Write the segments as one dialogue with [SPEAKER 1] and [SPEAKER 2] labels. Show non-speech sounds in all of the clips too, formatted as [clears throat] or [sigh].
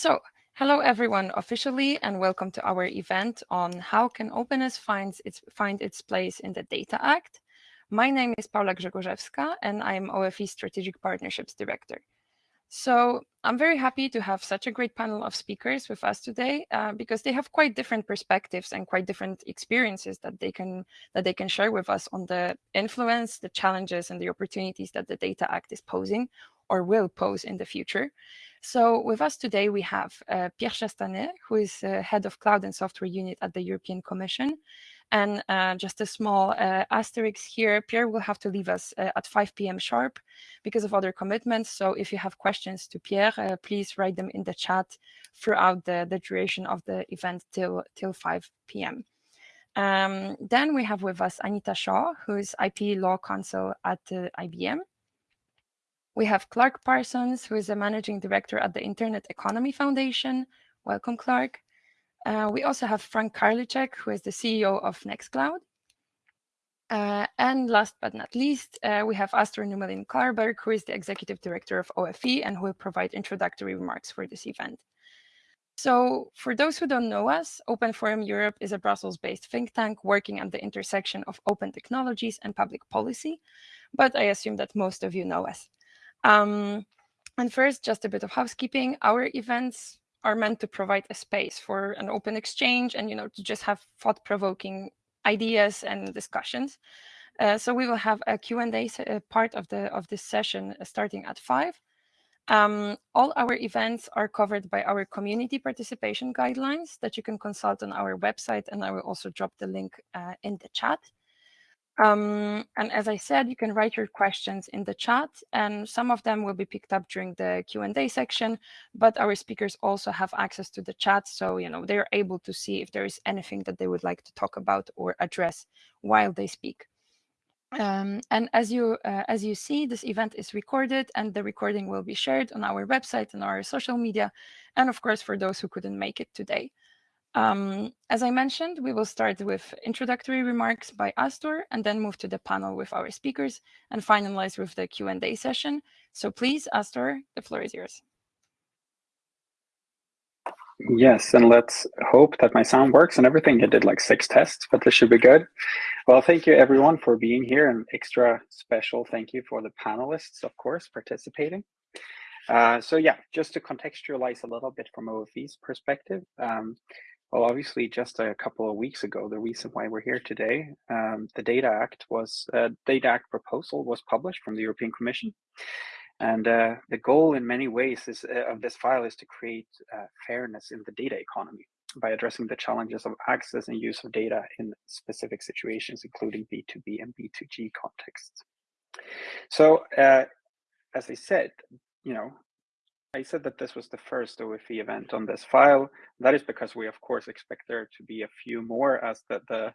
[SPEAKER 1] So, hello everyone officially and welcome to our event on how can openness finds its, find its place in the Data Act. My name is Paula Grzegorzewska and I'm OFE Strategic Partnerships Director. So I'm very happy to have such a great panel of speakers with us today uh, because they have quite different perspectives and quite different experiences that they can that they can share with us on the influence, the challenges, and the opportunities that the Data Act is posing or will pose in the future. So with us today, we have uh, Pierre Chastanet, who is uh, head of cloud and software unit at the European Commission. And uh, just a small uh, asterisk here, Pierre will have to leave us uh, at 5 p.m. sharp because of other commitments. So if you have questions to Pierre, uh, please write them in the chat throughout the, the duration of the event till, till 5 p.m. Um, then we have with us Anita Shaw, who is IP Law Counsel at IBM. We have Clark Parsons, who is a managing director at the Internet Economy Foundation. Welcome, Clark. Uh, we also have Frank Karlitschek, who is the CEO of Nextcloud. Uh, and last but not least, uh, we have Astor Nummelin Carlberg, who is the executive director of OFE and who will provide introductory remarks for this event. So for those who don't know us, Open Forum Europe is a Brussels-based think tank working at the intersection of open technologies and public policy, but I assume that most of you know us. Um, and first, just a bit of housekeeping. Our events are meant to provide a space for an open exchange and you know to just have thought-provoking ideas and discussions. Uh, so we will have a Q&A uh, part of the of this session uh, starting at five. Um, all our events are covered by our community participation guidelines that you can consult on our website, and I will also drop the link uh, in the chat. Um, and as I said, you can write your questions in the chat, and some of them will be picked up during the Q&A section, but our speakers also have access to the chat, so you know they're able to see if there is anything that they would like to talk about or address while they speak. Um, and as you uh, as you see, this event is recorded, and the recording will be shared on our website and our social media, and of course for those who couldn't make it today. Um, as I mentioned, we will start with introductory remarks by Astor and then move to the panel with our speakers and finalize with the Q&A session. So please, Astor, the floor is yours.
[SPEAKER 2] Yes, and let's hope that my sound works and everything. I did like six tests, but this should be good. Well, thank you everyone for being here and extra special thank you for the panelists, of course, participating. Uh, so yeah, just to contextualize a little bit from OFE's perspective, um, well, obviously, just a couple of weeks ago, the reason why we're here today, um, the Data Act was uh, Data Act proposal was published from the European Commission, and uh, the goal, in many ways, is uh, of this file is to create uh, fairness in the data economy by addressing the challenges of access and use of data in specific situations, including B2B and B2G contexts. So, uh, as I said, you know, I said that this was the first OFE event on this file. That is because we, of course, expect there to be a few more as the the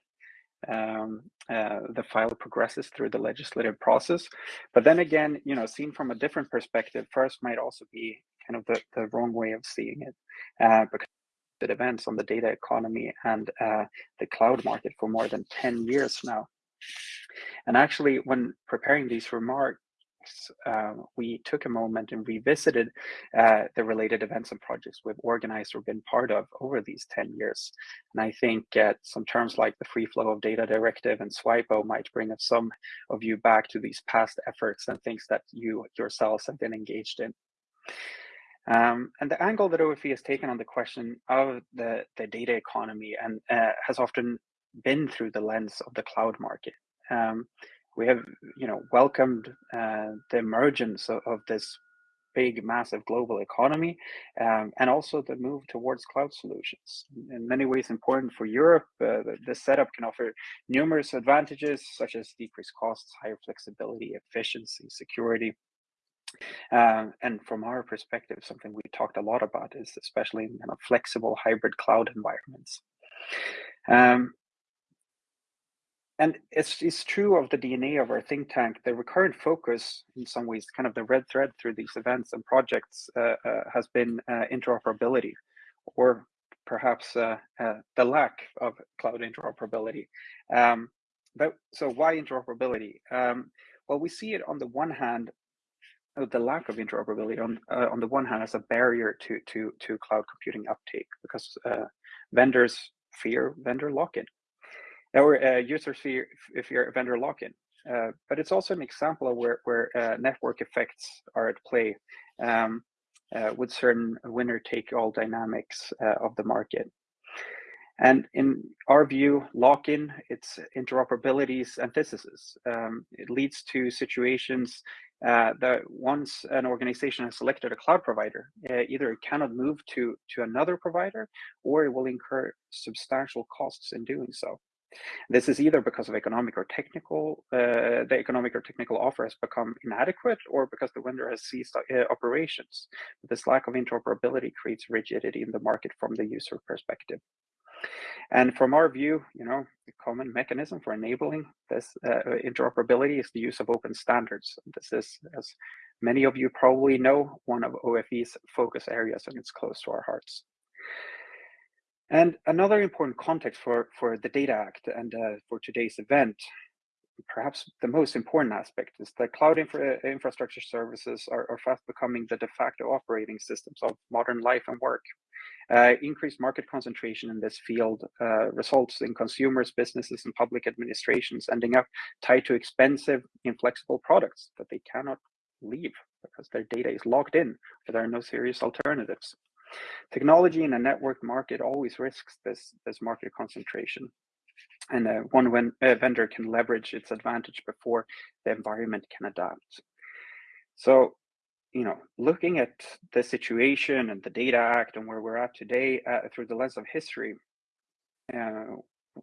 [SPEAKER 2] um, uh, the file progresses through the legislative process. But then again, you know, seen from a different perspective, first might also be kind of the, the wrong way of seeing it, uh, because the events on the data economy and uh, the cloud market for more than 10 years now. And actually, when preparing these remarks, uh, we took a moment and revisited uh, the related events and projects we've organized or been part of over these 10 years. And I think uh, some terms like the Free Flow of Data Directive and SWIPO might bring some of you back to these past efforts and things that you yourselves have been engaged in. Um, and the angle that OFE has taken on the question of the, the data economy and uh, has often been through the lens of the cloud market. Um, we have you know welcomed uh, the emergence of, of, this big massive global economy um, and also the move towards cloud solutions. In many ways important for europe uh, this setup can offer numerous advantages such as decreased costs higher flexibility efficiency security. Um, and from our perspective something we talked a lot about is especially in kind of flexible hybrid cloud environments. Um, and it's, it's true of the DNA of our think tank. The recurrent focus, in some ways, kind of the red thread through these events and projects, uh, uh, has been uh, interoperability, or perhaps uh, uh, the lack of cloud interoperability. Um, but so why interoperability? Um, well, we see it on the one hand the lack of interoperability on uh, on the one hand as a barrier to to to cloud computing uptake because uh, vendors fear vendor lock-in or uh, users fear fear vendor lock-in. Uh, but it's also an example of where where uh, network effects are at play um, uh, with certain winner-take-all dynamics of the market. And in our view, lock-in, it's interoperability's antithesis. Um, it leads to situations uh, that once an organization has selected a cloud provider, uh, either it cannot move to, to another provider or it will incur substantial costs in doing so. This is either because of economic or technical, uh, the economic or technical offer has become inadequate or because the vendor has ceased uh, operations. This lack of interoperability creates rigidity in the market from the user perspective. And from our view, you know, the common mechanism for enabling this uh, interoperability is the use of open standards. This is, as many of you probably know, one of OFE's focus areas, and it's close to our hearts. And another important context for, for the Data Act and uh, for today's event, perhaps the most important aspect, is that cloud infra infrastructure services are, are fast becoming the de facto operating systems of modern life and work. Uh, increased market concentration in this field uh, results in consumers, businesses, and public administrations ending up tied to expensive, inflexible products that they cannot leave because their data is locked in, there are no serious alternatives. Technology in a network market always risks this, this market concentration. And uh, one when, uh, vendor can leverage its advantage before the environment can adapt. So you know, looking at the situation and the Data Act and where we're at today uh, through the lens of history, uh,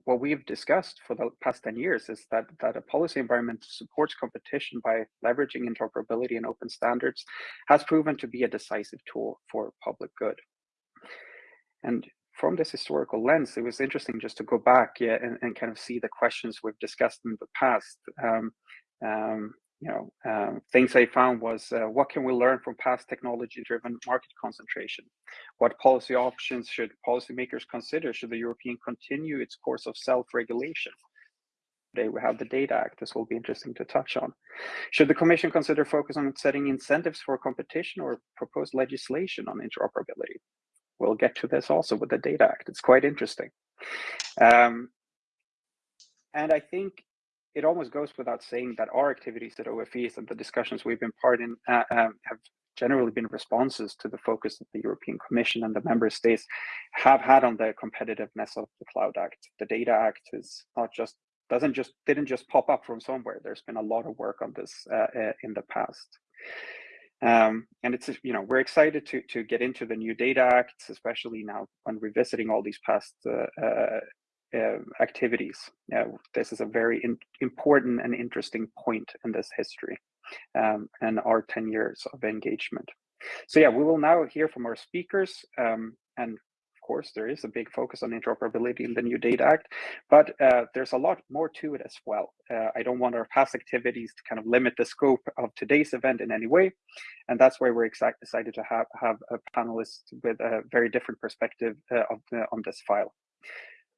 [SPEAKER 2] what we've discussed for the past 10 years is that, that a policy environment supports competition by leveraging interoperability and open standards has proven to be a decisive tool for public good. And from this historical lens, it was interesting just to go back yeah, and, and kind of see the questions we've discussed in the past. Um, um, you know, um, things I found was uh, what can we learn from past technology-driven market concentration? What policy options should policymakers consider? Should the European continue its course of self-regulation? Today we have the Data Act. This will be interesting to touch on. Should the Commission consider focus on setting incentives for competition or propose legislation on interoperability? We'll get to this also with the Data Act. It's quite interesting. Um, and I think it almost goes without saying that our activities at OFEs and the discussions we've been part in uh, um, have generally been responses to the focus that the European Commission and the member states have had on the competitiveness of the Cloud Act. The Data Act is not just doesn't just didn't just pop up from somewhere. There's been a lot of work on this uh, uh, in the past. Um, and it's you know we're excited to to get into the new data acts especially now when revisiting all these past uh, uh, activities. this is a very important and interesting point in this history um, and our 10 years of engagement. So yeah, we will now hear from our speakers um, and of course, there is a big focus on interoperability in the new Data Act, but uh, there's a lot more to it as well. Uh, I don't want our past activities to kind of limit the scope of today's event in any way, and that's why we're excited to have have a panelist with a very different perspective uh, of on this file.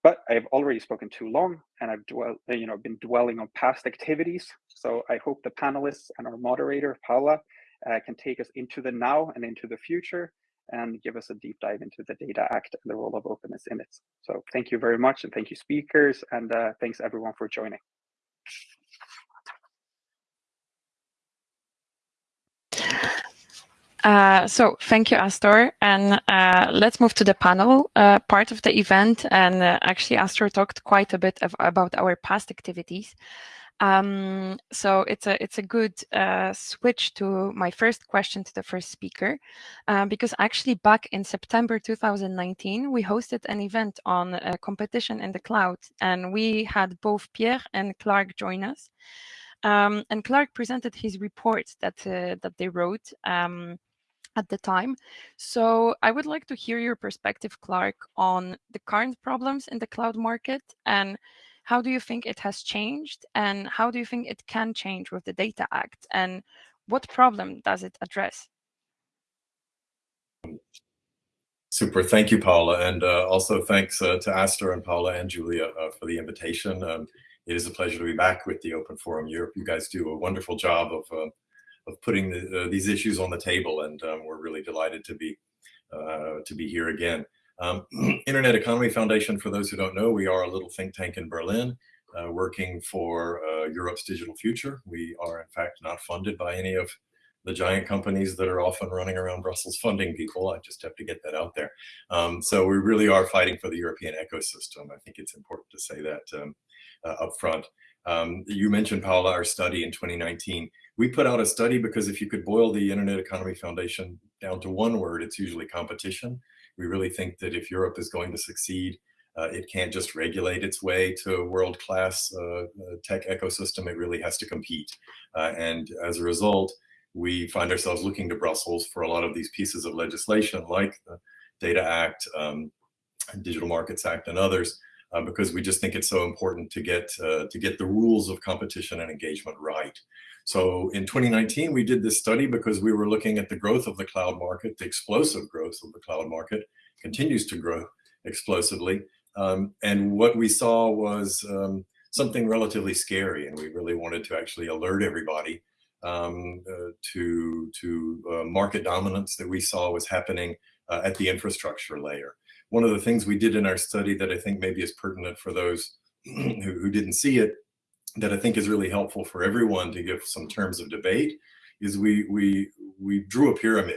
[SPEAKER 2] But I've already spoken too long and I've dwell, uh, you know, been dwelling on past activities. So I hope the panelists and our moderator, Paula, uh, can take us into the now and into the future and give us a deep dive into the Data Act and the role of openness in it. So thank you very much and thank you speakers and uh, thanks everyone for joining.
[SPEAKER 1] Uh, so thank you, Astor. And uh, let's move to the panel uh, part of the event. And uh, actually, Astor talked quite a bit of, about our past activities. Um, so it's a it's a good uh, switch to my first question to the first speaker, because actually back in September 2019, we hosted an event on competition in the cloud, and we had both Pierre and Clark join us. Um, and Clark presented his report that that they wrote. Um, at the time. So I would like to hear your perspective, Clark, on the current problems in the cloud market and how do you think it has changed and how do you think it can change with the Data Act and what problem does it address?
[SPEAKER 3] Super. Thank you, Paula. And uh, also thanks uh, to Astor and Paula and Julia uh, for the invitation. Um, it is a pleasure to be back with the Open Forum Europe. You guys do a wonderful job of uh, of putting the, uh, these issues on the table, and um, we're really delighted to be uh, to be here again. Um, [clears throat] Internet Economy Foundation, for those who don't know, we are a little think tank in Berlin uh, working for uh, Europe's digital future. We are, in fact, not funded by any of the giant companies that are often running around Brussels funding people. I just have to get that out there. Um, so we really are fighting for the European ecosystem. I think it's important to say that um, uh, up front. Um, you mentioned, Paula, our study in 2019. We put out a study because if you could boil the Internet Economy Foundation down to one word, it's usually competition. We really think that if Europe is going to succeed, uh, it can't just regulate its way to a world-class uh, uh tech ecosystem. It really has to compete. Uh, and as a result, we find ourselves looking to Brussels for a lot of these pieces of legislation like the Data Act, um, Digital Markets Act, and others, uh, because we just think it's so important to get uh, to get the rules of competition and engagement right. So in 2019, we did this study because we were looking at the growth of the cloud market, the explosive growth of the cloud market continues to grow explosively. Um, and what we saw was um, something relatively scary, and we really wanted to actually alert everybody um, uh, to, to uh, market dominance that we saw was happening uh, at the infrastructure layer. One of the things we did in our study that I think maybe is pertinent for those [clears throat] who, who didn't see it, that I think is really helpful for everyone to give some terms of debate, is we, we, we drew a pyramid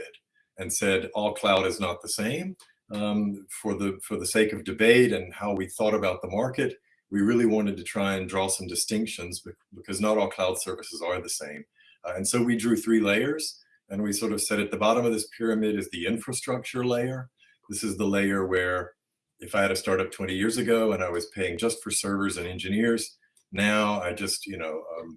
[SPEAKER 3] and said all cloud is not the same. Um, for the for the sake of debate and how we thought about the market, we really wanted to try and draw some distinctions because not all cloud services are the same. Uh, and so we drew three layers and we sort of said at the bottom of this pyramid is the infrastructure layer. This is the layer where if I had a startup 20 years ago and I was paying just for servers and engineers, now I just, you know, um,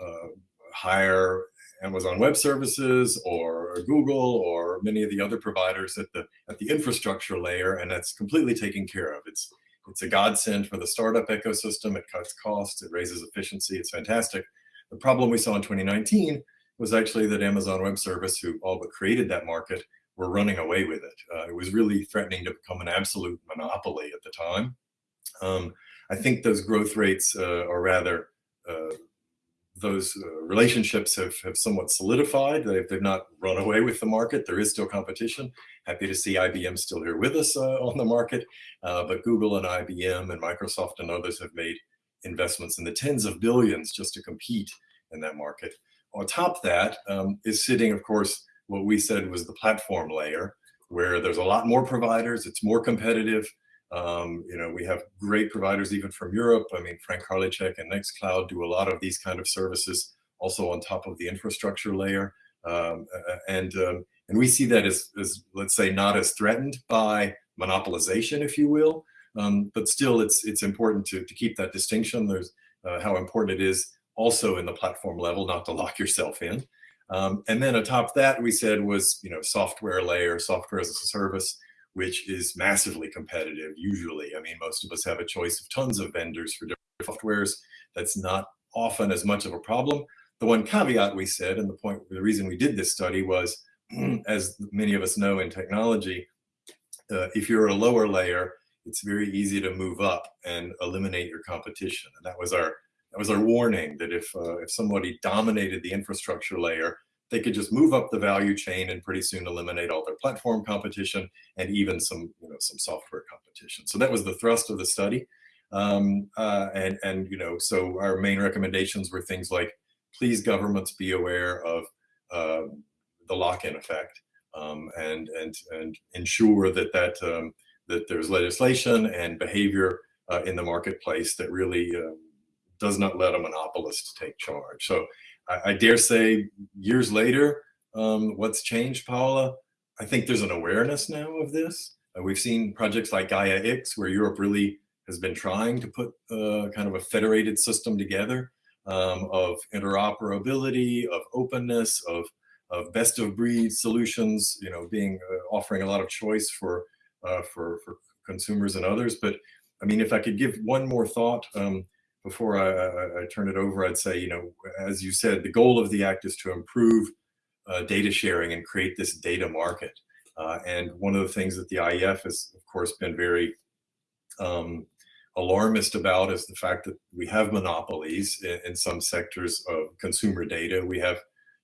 [SPEAKER 3] uh, hire Amazon Web Services or Google or many of the other providers at the at the infrastructure layer, and that's completely taken care of. It's it's a godsend for the startup ecosystem. It cuts costs, it raises efficiency. It's fantastic. The problem we saw in 2019 was actually that Amazon Web Service, who all but created that market, were running away with it. Uh, it was really threatening to become an absolute monopoly at the time. Um, I think those growth rates, uh, or rather, uh, those uh, relationships have, have somewhat solidified. They've, they've not run away with the market. There is still competition. Happy to see IBM still here with us uh, on the market. Uh, but Google and IBM and Microsoft and others have made investments in the tens of billions just to compete in that market. On top of that um, is sitting, of course, what we said was the platform layer, where there's a lot more providers, it's more competitive. Um, you know, we have great providers even from Europe. I mean, Frank Karlitschek and Nextcloud do a lot of these kind of services also on top of the infrastructure layer. Um, and, um, and we see that as, as, let's say, not as threatened by monopolization, if you will, um, but still, it's it's important to, to keep that distinction. There's uh, how important it is also in the platform level not to lock yourself in. Um, and then atop that, we said was you know software layer, software as a service, which is massively competitive. Usually, I mean, most of us have a choice of tons of vendors for different softwares. That's not often as much of a problem. The one caveat we said, and the point, the reason we did this study was, [clears throat] as many of us know in technology, uh, if you're a lower layer, it's very easy to move up and eliminate your competition. And that was our that was our warning that if uh, if somebody dominated the infrastructure layer, they could just move up the value chain and pretty soon eliminate all their platform competition and even some you know some software competition. So that was the thrust of the study. Um, uh, and and you know so our main recommendations were things like please governments be aware of uh, the lock-in effect um, and and and ensure that that um, that there's legislation and behavior uh, in the marketplace that really uh, does not let a monopolist take charge. So I, I dare say years later, um, what's changed, Paula? I think there's an awareness now of this. Uh, we've seen projects like Gaia X, where Europe really has been trying to put uh, kind of a federated system together um, of interoperability, of openness, of, of best of breed solutions, you know, being uh, offering a lot of choice for uh, for, for consumers and others. But I mean, if I could give one more thought um, before I, I, I, turn it over, I'd say, you know, as you said, the goal of the act is to improve uh, data sharing and create this data market. Uh, and one of the things that the IEF has, of course, been very um, alarmist about is the fact that we have monopolies in, in, some sectors of consumer data. We have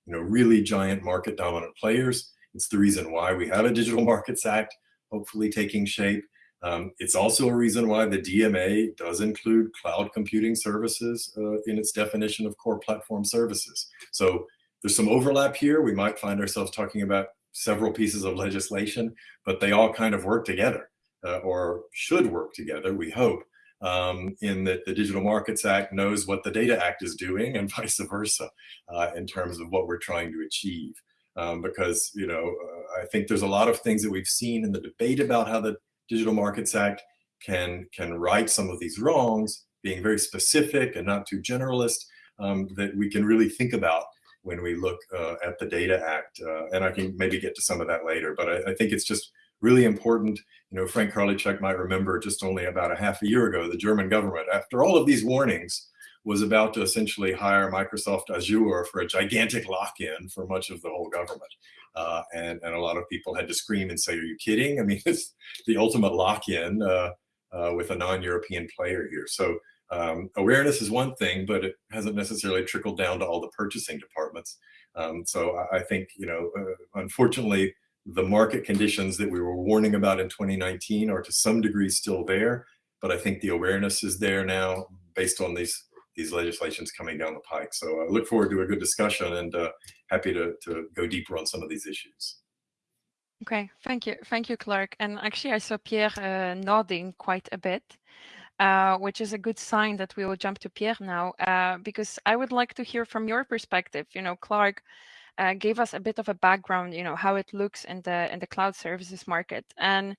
[SPEAKER 3] you know, really giant market dominant players. It's the reason why we have a Digital Markets Act, hopefully taking shape. Um, it's also a reason why the DMA does include cloud computing services uh, in its definition of core platform services. So there's some overlap here. We might find ourselves talking about several pieces of legislation, but they all kind of work together uh, or should work together, we hope, um, in that the Digital Markets Act knows what the Data Act is doing and [laughs] vice versa uh, in terms of what we're trying to achieve. Um, because, you know, uh, I think there's a lot of things that we've seen in the debate about how the Digital Markets Act can, can right some of these wrongs, being very specific and not too generalist, um, that we can really think about when we look uh, at the Data Act. Uh, and I can maybe get to some of that later, but I, I, think it's just really important. You know, Frank Karlitschek might remember just only about a half a year ago, the German government, after all of these warnings, was about to essentially hire Microsoft Azure for a gigantic lock-in for much of the whole government. Uh, and, and a lot of people had to scream and say, are you kidding? I mean, [laughs] it's the ultimate lock-in uh, uh, with a non-European player here. So um, awareness is one thing, but it hasn't necessarily trickled down to all the purchasing departments. Um, so I, I, think, you know, uh, unfortunately, the market conditions that we were warning about in 2019 are to some degree still there, but I think the awareness is there now based on these these legislations coming down the pike. So I look forward to a good discussion and uh, happy to, to go deeper on some of these issues.
[SPEAKER 1] Okay, thank you. Thank you, Clark. And actually, I saw Pierre uh, nodding quite a bit, uh, which is a good sign that we will jump to Pierre now, uh, because I would like to hear from your perspective. You know, Clark uh, gave us a bit of a background, you know, how it looks in the in the cloud services market. And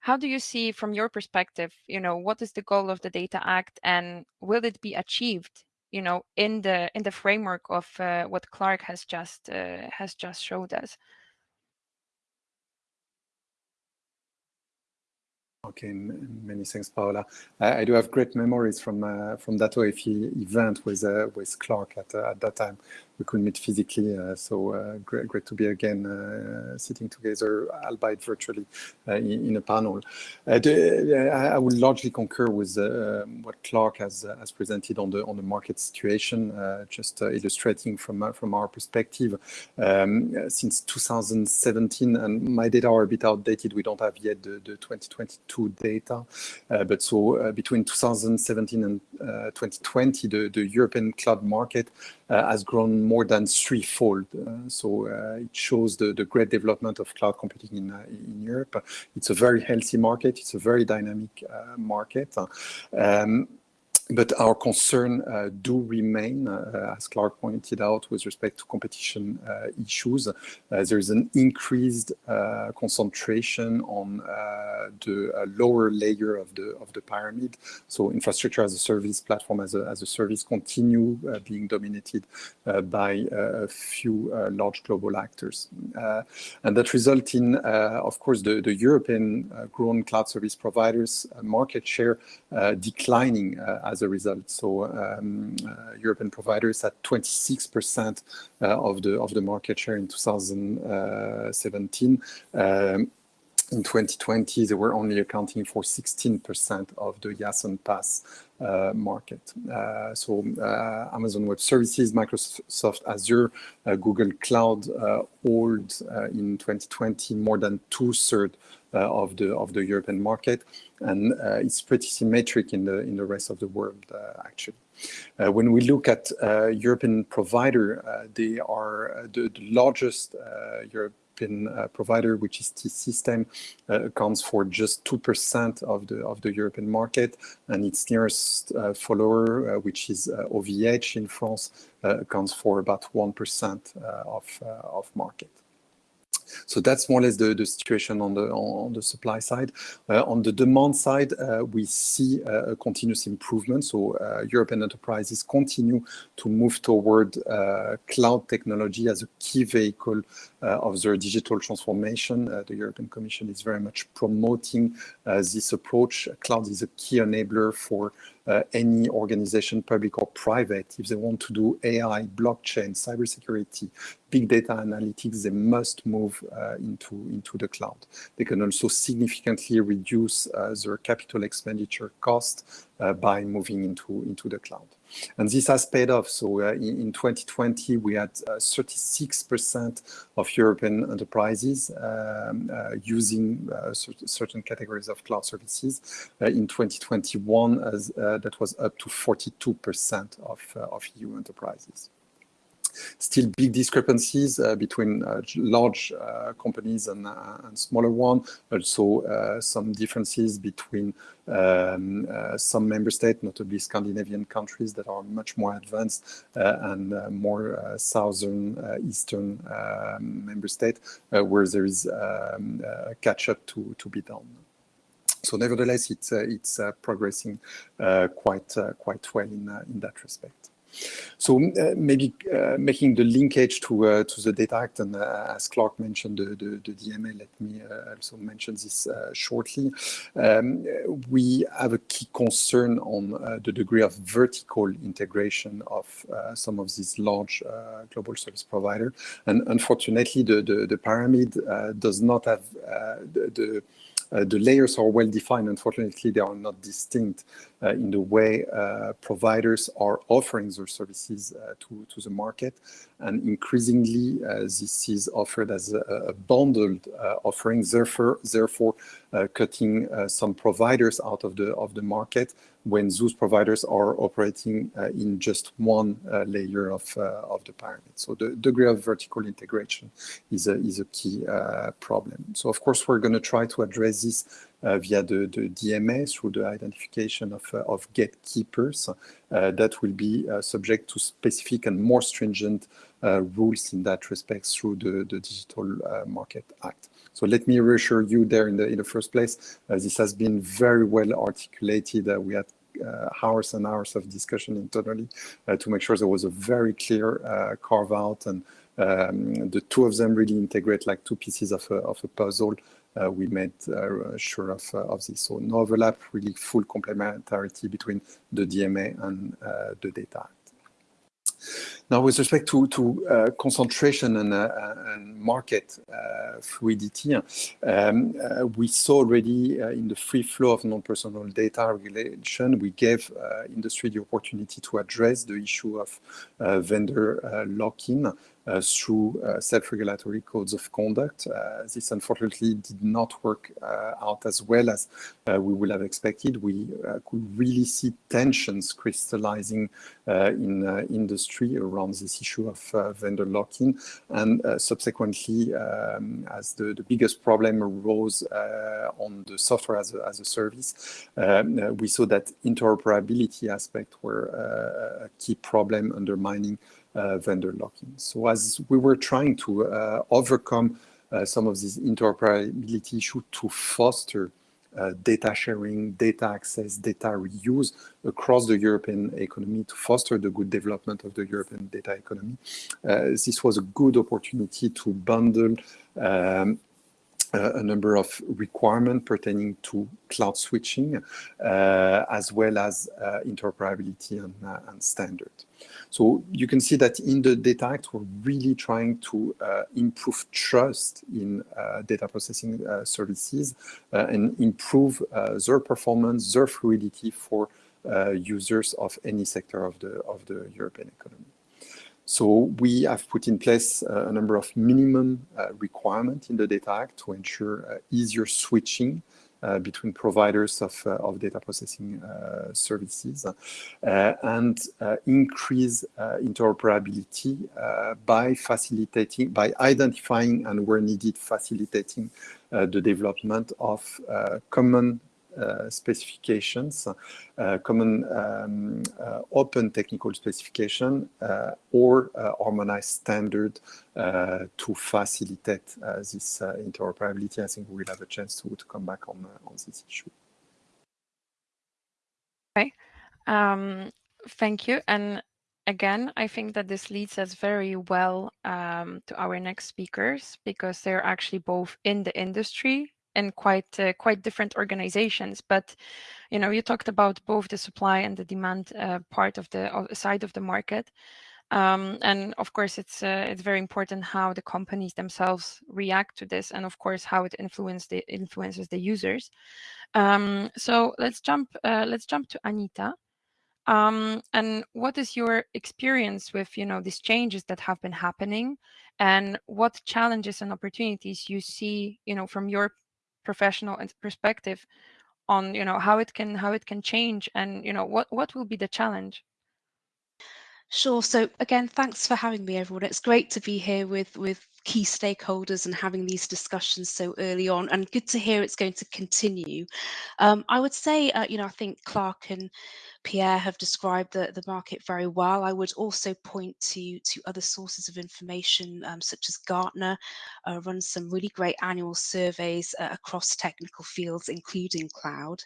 [SPEAKER 1] how do you see from your perspective, you know, what is the goal of the Data Act and will it be achieved, you know, in the in the framework of uh, what Clark has just uh, has just showed us?
[SPEAKER 4] Okay, many thanks, Paula. I, I, do have great memories from uh, from that OFE event with uh, with Clark at, uh, at that time we could meet physically. Uh, so uh, great, great to be again uh, sitting together, albeit virtually, uh, in, in, a panel. Uh, I would largely concur with uh, what Clark has has presented on the on the market situation. just illustrating from from our perspective, um, since 2017, and my data are a bit outdated. We don't have yet the, the 2022 data, but so between 2017 and 2020, the the European cloud market has grown more than threefold. Uh, so uh, it shows the, the great development of cloud computing in, in Europe. It's a very healthy market. It's a very dynamic market. Um, but our concern uh, do remain, uh, as Clark pointed out, with respect to competition uh, issues. Uh, there is an increased uh, concentration on uh, the lower layer of the of the pyramid. So infrastructure as a service, platform as a as a service, continue being dominated by a few large global actors, and that result in, of course, the the European grown cloud service providers market share declining as as a result. So um, uh, European providers had 26% uh, of the of the market share in 2017. Um, in 2020, they were only accounting for 16% of the IaaS and uh, market. Uh, so uh, Amazon Web Services, Microsoft Azure, uh, Google Cloud hold in 2020 more than two-thirds uh, of the of the European market, and uh, it's pretty symmetric in the in the rest of the world uh, actually. Uh, when we look at uh, European provider, uh, they are the, the, largest European provider, which is T-Systems, accounts for just 2% of the of the European market, and its nearest follower, which is OVH in France, accounts for about 1% of of market. So that's more or less the, the situation on the on the supply side. Uh, on the demand side, uh, we see uh, a continuous improvement. So European enterprises continue to move toward cloud technology as a key vehicle of their digital transformation. the European Commission is very much promoting this approach. Cloud is a key enabler for uh, any organization, public or private, if they want to do AI, blockchain, cybersecurity, big data analytics, they must move uh, into, into the cloud. They can also significantly reduce uh, their capital expenditure cost by moving into, into the cloud. And this has paid off. So uh, in, in, 2020, we had uh, 36% of European enterprises um, uh, using certain categories of cloud services. in 2021, as, that was up to 42% of, of EU enterprises still big discrepancies uh, between uh, large uh, companies and, and smaller ones. Also, some differences between um, some member states, notably Scandinavian countries that are much more advanced and more southern, eastern um, member states, where there is um, catch up to, to be done. So nevertheless, it's uh, it's uh, progressing uh, quite quite well in in that respect. So uh, maybe uh, making the linkage to uh, to the Data Act, and as Clark mentioned, the, the, the DMA, let me also mention this shortly. Um, we have a key concern on the degree of vertical integration of some of these large global service providers. And unfortunately, the, the, the pyramid does not have the, the uh, the layers are well defined. Unfortunately, they are not distinct in the way uh, providers are offering their services to, to the market. And increasingly, this is offered as a, a bundled offering, therefore, therefore cutting some providers out of the, of the market when those providers are operating uh, in just one uh, layer of, uh, of the pyramid. So the degree of vertical integration is a, is a key problem. So of course, we're going to try to address this via the, the DMA through the identification of, of gatekeepers that will be subject to specific and more stringent rules in that respect through the, the Digital Market Act. So let me reassure you there in the in the first place, uh, this has been very well articulated. Uh, we had uh, hours and hours of discussion internally uh, to make sure there was a very clear uh, carve out and um, the two of them really integrate like two pieces of a, of a puzzle. Uh, we made uh, sure of, uh, of this. So no overlap, really full complementarity between the DMA and the data. Now, with respect to, to uh, concentration and, uh, and market uh, fluidity, um, we saw already in the free flow of non-personal data regulation, we gave industry the opportunity to address the issue of vendor lock-in Uh, through uh, self-regulatory codes of conduct. Uh, this unfortunately did not work uh, out as well as uh, we would have expected. We could really see tensions crystallizing in industry around this issue of vendor lock-in. And subsequently, um, as the, the biggest problem arose on the software as a, as a service, we saw that interoperability aspect were a key problem undermining uh, vendor lock-in. So as we were trying to uh, overcome uh, some of these interoperability issues to foster uh, data sharing, data access, data reuse across the European economy to foster the good development of the European data economy. Uh, this was a good opportunity to bundle um, uh, a number of requirements pertaining to cloud switching, uh, as well as uh, interoperability and, and standard. So you can see that in the Data Act, we're really trying to uh, improve trust in uh, data processing uh, services and improve their performance, their fluidity for users of any sector of the, of the European economy. So we have put in place a number of minimum uh, requirements in the Data Act to ensure uh, easier switching between providers of, uh, of data processing uh, services and increase interoperability by facilitating, by identifying and where needed, facilitating the development of common uh, specifications, uh, common um, uh, open technical specification or harmonized standard to facilitate this interoperability. I think we will have a chance to, to come back on, on this issue.
[SPEAKER 1] Okay, um, thank you. And again, I think that this leads us very well um, to our next speakers because they're actually both in the industry and quite uh, quite different organizations. But you know, you talked about both the supply and the demand uh, part of the side of the market. Um, and of course, it's uh, it's very important how the companies themselves react to this, and of course how it influence the, influences the users. Um, so let's jump uh, let's jump to Anita. Um, and what is your experience with you know these changes that have been happening, and what challenges and opportunities you see you know from your professional perspective on you know how it can how it can change, and you know what what will be the challenge?
[SPEAKER 5] Sure. So again, thanks for having me, everyone. It's great to be here with with key stakeholders and having these discussions so early on, and good to hear it's going to continue. Um, I would say, uh, you know, I think Clark and Pierre have described the, the market very well. I would also point to to other sources of information, um, such as Gartner, uh, runs some really great annual surveys uh, across technical fields, including cloud.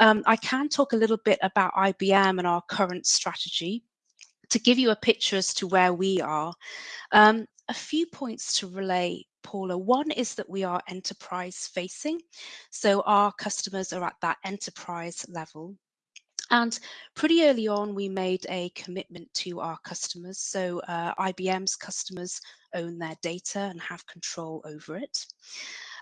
[SPEAKER 5] Um, I can talk a little bit about IBM and our current strategy to give you a picture as to where we are, um, a few points to relay Paula. One is that we are enterprise facing. So our customers are at that enterprise level. And pretty early on, we made a commitment to our customers. So uh, IBM's customers own their data and have control over it.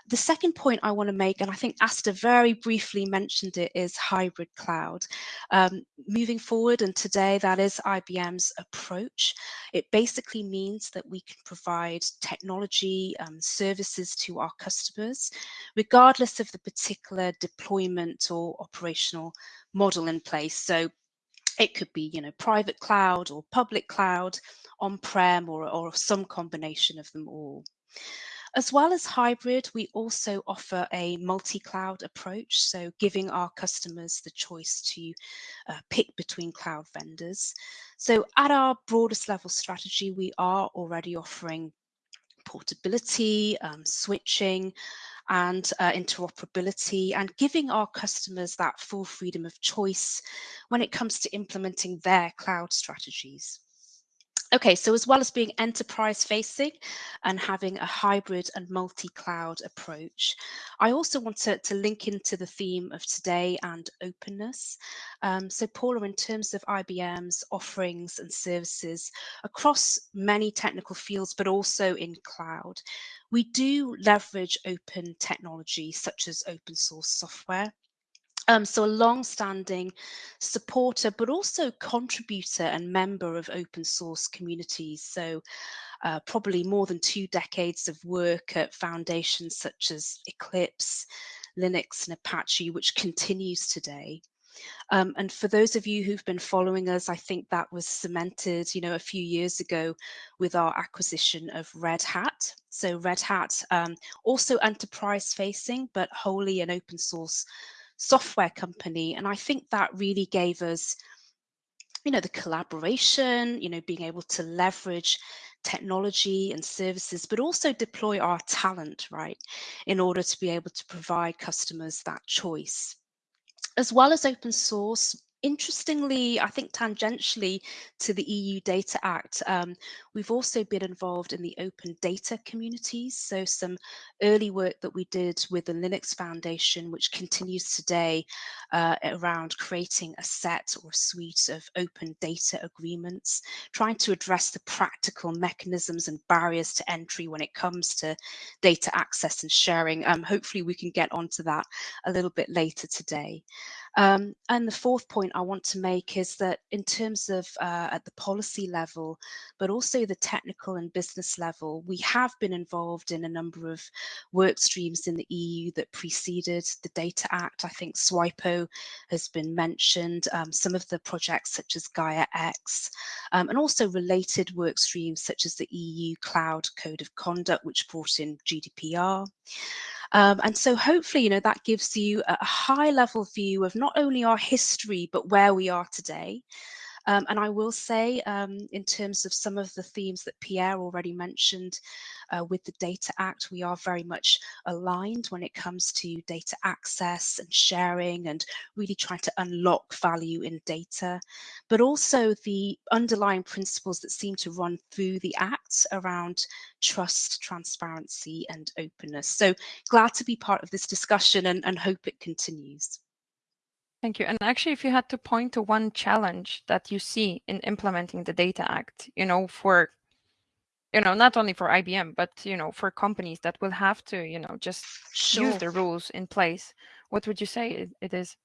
[SPEAKER 5] The second point I want to make, and I think Astor very briefly mentioned it, is hybrid cloud. Um, moving forward, and today that is IBM's approach. It basically means that we can provide technology um, services to our customers, regardless of the particular deployment or operational model in place. So it could be, you know, private cloud or public cloud, on-prem or, or some combination of them all. As well as hybrid, we also offer a multi-cloud approach, so giving our customers the choice to uh, pick between cloud vendors. So at our broadest level strategy, we are already offering portability, um, switching, and uh, interoperability, and giving our customers that full freedom of choice when it comes to implementing their cloud strategies. Okay, so as well as being enterprise facing and having a hybrid and multi-cloud approach, I also want to, to link into the theme of today and openness. Um, so Paula, in terms of IBM's offerings and services across many technical fields, but also in cloud, we do leverage open technology such as open source software um, so a long-standing supporter, but also contributor and member of open source communities. So uh, probably more than two decades of work at foundations such as Eclipse, Linux and Apache, which continues today. Um, and for those of you who've been following us, I think that was cemented, you know, a few years ago with our acquisition of Red Hat. So Red Hat, um, also enterprise facing, but wholly an open source software company. And I think that really gave us, you know, the collaboration, you know, being able to leverage technology and services, but also deploy our talent, right, in order to be able to provide customers that choice. As well as open source, interestingly, I think tangentially to the EU Data Act, um, we've also been involved in the open data communities. So some early work that we did with the Linux Foundation, which continues today uh, around creating a set or suite of open data agreements, trying to address the practical mechanisms and barriers to entry when it comes to data access and sharing. Um, hopefully we can get onto that a little bit later today. Um, and the fourth point I want to make is that in terms of uh, at the policy level, but also the technical and business level, we have been involved in a number of work streams in the EU that preceded the Data Act. I think SWIPO has been mentioned, um, some of the projects such as Gaia X, um, and also related work streams such as the EU Cloud Code of Conduct, which brought in GDPR. Um, and so hopefully, you know, that gives you a high level view of not only our history, but where we are today. Um, and I will say, um, in terms of some of the themes that Pierre already mentioned uh, with the Data Act, we are very much aligned when it comes to data access and sharing and really trying to unlock value in data, but also the underlying principles that seem to run through the Act around trust, transparency and openness. So glad to be part of this discussion and, and hope it continues.
[SPEAKER 1] Thank you. And actually, if you had to point to one challenge that you see in implementing the Data Act, you know, for you know, not only for IBM, but you know, for companies that will have to, you know, just
[SPEAKER 5] Sure.
[SPEAKER 1] use the rules in place, what would you say it, it is?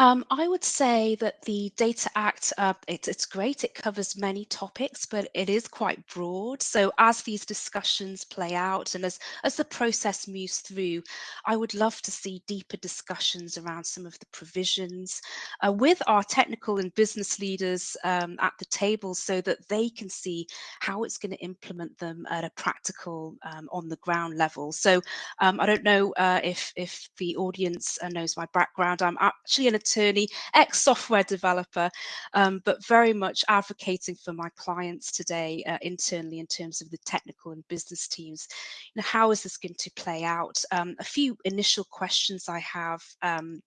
[SPEAKER 5] Um, I would say that the Data Act, uh, it, it's great. It covers many topics, but it is quite broad. So as these discussions play out and as, as the process moves through, I would love to see deeper discussions around some of the provisions uh, with our technical and business leaders um, at the table so that they can see how it's going to implement them at a practical um, on the ground level. So um, I don't know uh, if, if the audience uh, knows my background. I'm actually an attorney, ex software developer, um, but very much advocating for my clients today uh, internally in terms of the technical and business teams. You know, how is this going to play out? Um, a few initial questions I have. Um,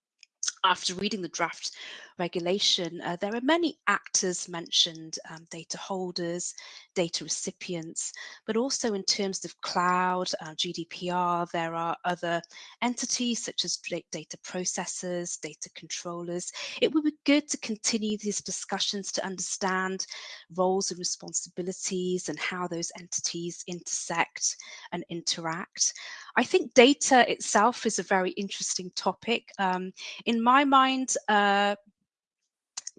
[SPEAKER 5] after reading the draft regulation, uh, there are many actors mentioned, um, data holders, data recipients, but also in terms of cloud, uh, GDPR, there are other entities such as data processors, data controllers. It would be good to continue these discussions to understand roles and responsibilities and how those entities intersect and interact. I think data itself is a very interesting topic. Um, in my mind, uh,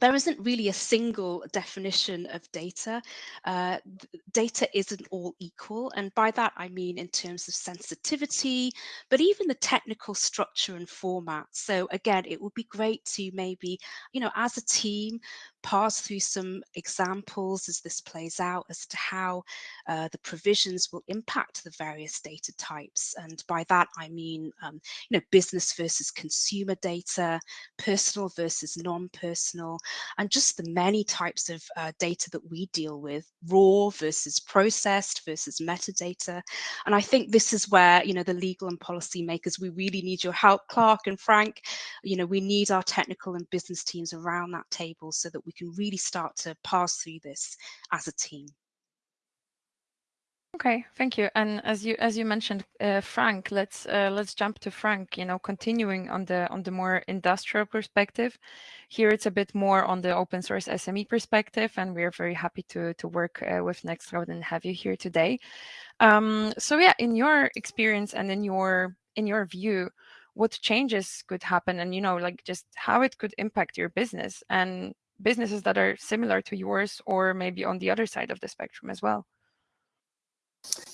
[SPEAKER 5] there isn't really a single definition of data. Uh, data isn't all equal. And by that, I mean in terms of sensitivity, but even the technical structure and format. So again, it would be great to maybe, you know, as a team, pass through some examples as this plays out as to how uh, the provisions will impact the various data types. And by that, I mean, um, you know, business versus consumer data, personal versus non-personal, and just the many types of uh, data that we deal with, raw versus processed versus metadata. And I think this is where, you know, the legal and policy makers, we really need your help, Clark and Frank. You know, we need our technical and business teams around that table so that we can really start to pass through this as a team.
[SPEAKER 1] Okay, thank you. And as you as you mentioned, uh, Frank, let's uh, let's jump to Frank. You know, continuing on the on the more industrial perspective. Here, it's a bit more on the open source SME perspective, and we are very happy to to work uh, with Nextcloud and have you here today. Um, so yeah, in your experience and in your in your view, what changes could happen, and you know, like just how it could impact your business and businesses that are similar to yours, or maybe on the other side of the spectrum as well.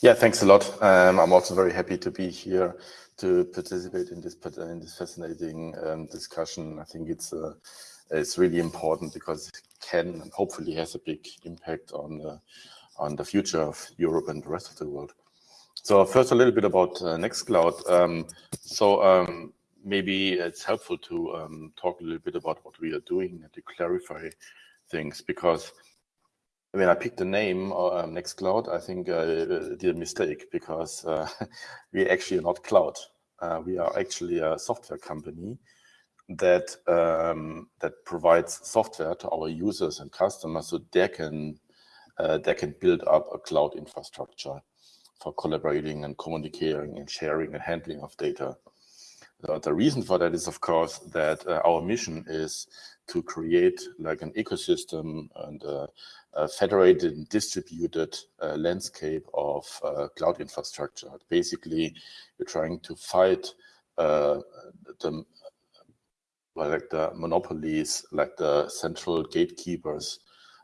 [SPEAKER 6] Yeah, thanks a lot. Um, I'm also very happy to be here to participate in this in this fascinating um, discussion. I think it's uh, it's really important because it can and hopefully has a big impact on the on the future of Europe and the rest of the world. So first, a little bit about uh, Nextcloud. Um, so um, maybe it's helpful to um, talk a little bit about what we are doing and to clarify things because when I picked the name uh, um, Nextcloud, I think I uh, did a mistake because uh, [laughs] we actually are not cloud. Uh, we are actually a software company that um, that provides software to our users and customers so they can uh, they can build up a cloud infrastructure for collaborating and communicating and sharing and handling of data. The reason for that is, of course, that uh, our mission is to create like an ecosystem and a federated and distributed uh, landscape of uh, cloud infrastructure. Basically, you're trying to fight uh, the like the monopolies, like the central gatekeepers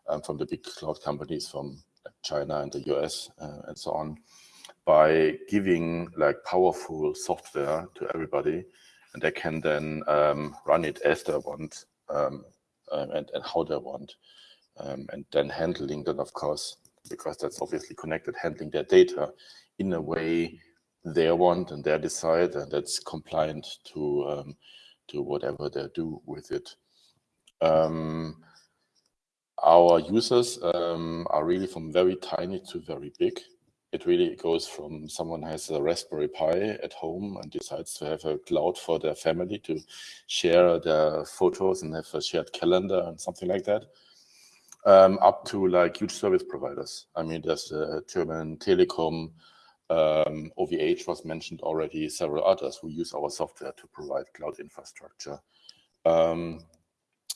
[SPEAKER 6] um, from the big cloud companies from China and the US uh, and so on, by giving like powerful software to everybody, and they can then um, run it as they want um, um and, and how they want um, and then handling that, of course, because that's obviously connected, handling their data in a way they want and they decide, and that's compliant to um, to whatever they do with it. Our users um, are really from very tiny to very big. It really goes from someone has a Raspberry Pi at home and decides to have a cloud for their family to share their photos and have a shared calendar and something like that um, up to like huge service providers. I mean, there's the German Telekom, um, OVH was mentioned already, several others who use our software to provide cloud infrastructure Um,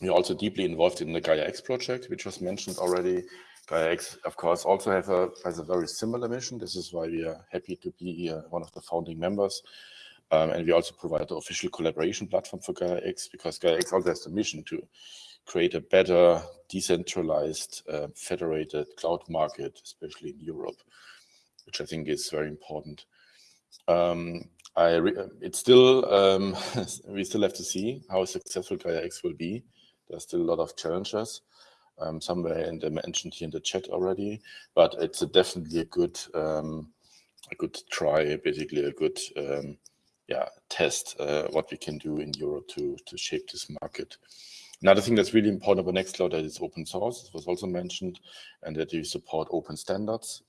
[SPEAKER 6] we're also deeply involved in the Gaia-X project, which was mentioned already. Gaia-X, of course, also have a, has a very similar mission. This is why we are happy to be uh, one of the founding members. Um, and we also provide the official collaboration platform for Gaia-X because Gaia-X also has the mission to create a better decentralized uh, federated cloud market, especially in Europe, which I think is very important. Um, I it's still um, [laughs] we still have to see how successful Gaia X will be. There's still a lot of challenges. Um, somewhere in the mentioned here in the chat already, but it's a definitely a good um, a good try, basically a good um, yeah test uh, what we can do in Europe to to shape this market. Another thing that's really important about Nextcloud that is open source. It was also mentioned, and that you support open standards.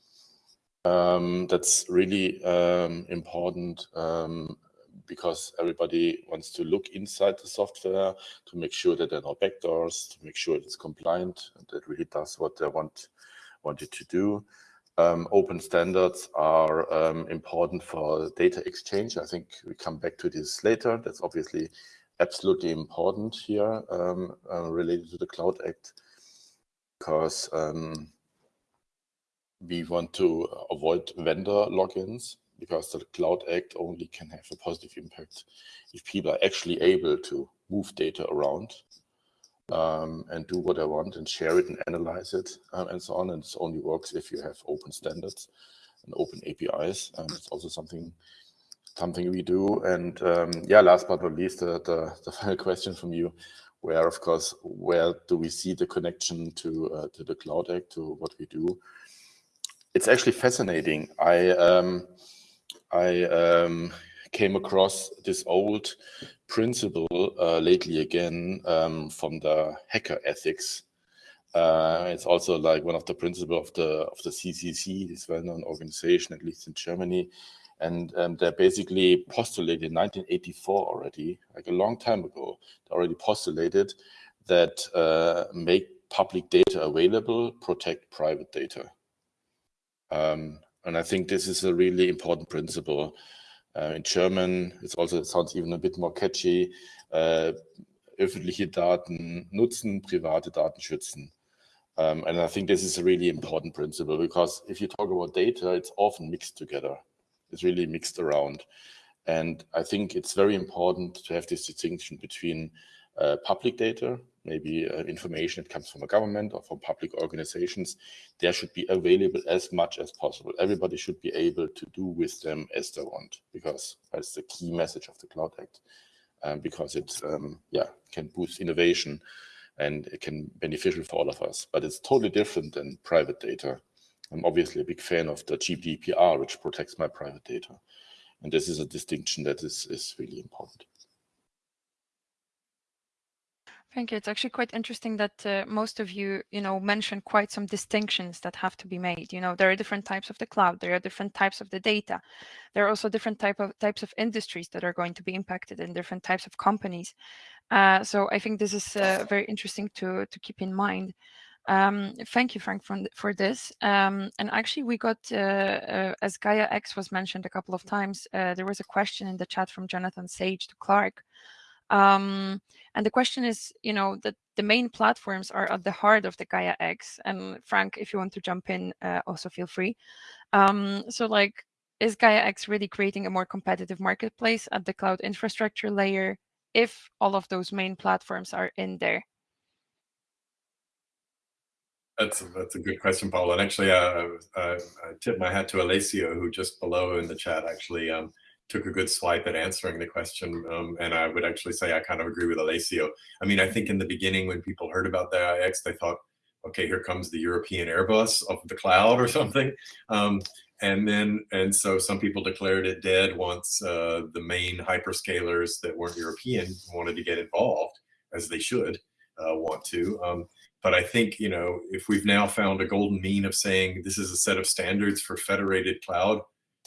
[SPEAKER 6] Um, that's really um, important um, because everybody wants to look inside the software to make sure that there are no backdoors, to make sure it's compliant, and that really does what they want, want it to do. Um, open standards are um, important for data exchange. I think we come back to this later. That's obviously absolutely important here um, uh, related to the Cloud Act because we want to avoid vendor lock-ins because the Cloud Act only can have a positive impact if people are actually able to move data around um, and do what they want and share it and analyze it um, and so on. And it only works if you have open standards and open APIs. Um, it's also something something we do. And um, yeah, last but not least, the, the, the, [laughs] final question from you, where of course, where do we see the connection to uh, to the Cloud Act, to what we do? it's actually fascinating. I um, I um, came across this old principle uh, lately again um, from the hacker ethics. Uh, it's also like one of the principles of the of the CCC, this well-known organization, at least in Germany. And um, they basically postulated in 1984 already, like a long time ago, they already postulated that uh, make public data available, protect private data. Um, and I think this is a really important principle. Uh, in German, it's also it sounds even a bit more catchy. Uh, öffentliche Daten nutzen, private Daten schützen. Um, and I think this is a really important principle because if you talk about data, it's often mixed together. It's really mixed around. And I think it's very important to have this distinction between uh, public data, maybe uh, information that comes from a government or from public organizations, there should be available as much as possible. Everybody should be able to do with them as they want, because that's the key message of the Cloud Act, um, because it um, yeah, can boost innovation and it can beneficial for all of us. But it's totally different than private data. I'm obviously a big fan of the GDPR, which protects my private data. And this is a distinction that is, is really important.
[SPEAKER 1] Thank you. It's actually quite interesting that uh, most of you, you know, mentioned quite some distinctions that have to be made. You know, there are different types of the cloud. There are different types of the data. There are also different type of types of industries that are going to be impacted and different types of companies. Uh, so I think this is uh, very interesting to to keep in mind. Um, thank you, Frank, for, for this. Um, and actually, we got, uh, uh, as Gaia X was mentioned a couple of times, uh, there was a question in the chat from Jonathan Sage to Clark um, and the question is, you know, that the main platforms are at the heart of the Gaia X. And Frank, if you want to jump in, uh, also feel free. Um, so like, is Gaia X really creating a more competitive marketplace at the cloud infrastructure layer if all of those main platforms are in there?
[SPEAKER 3] That's a, that's a good question, Paul. And actually, uh, I, I tip my hat to Alessio, who just below in the chat actually um, took a good swipe at answering the question. Um, and I would actually say I kind of agree with Alessio. I mean, I think in the beginning when people heard about Gaia X, they thought, okay, here comes the European Airbus of the cloud or [laughs] something. Um, and then, and so some people declared it dead once uh, the main hyperscalers that weren't European wanted to get involved, as they should uh, want to. Um, but I think, you know, if we've now found a golden mean of saying this is a set of standards for federated cloud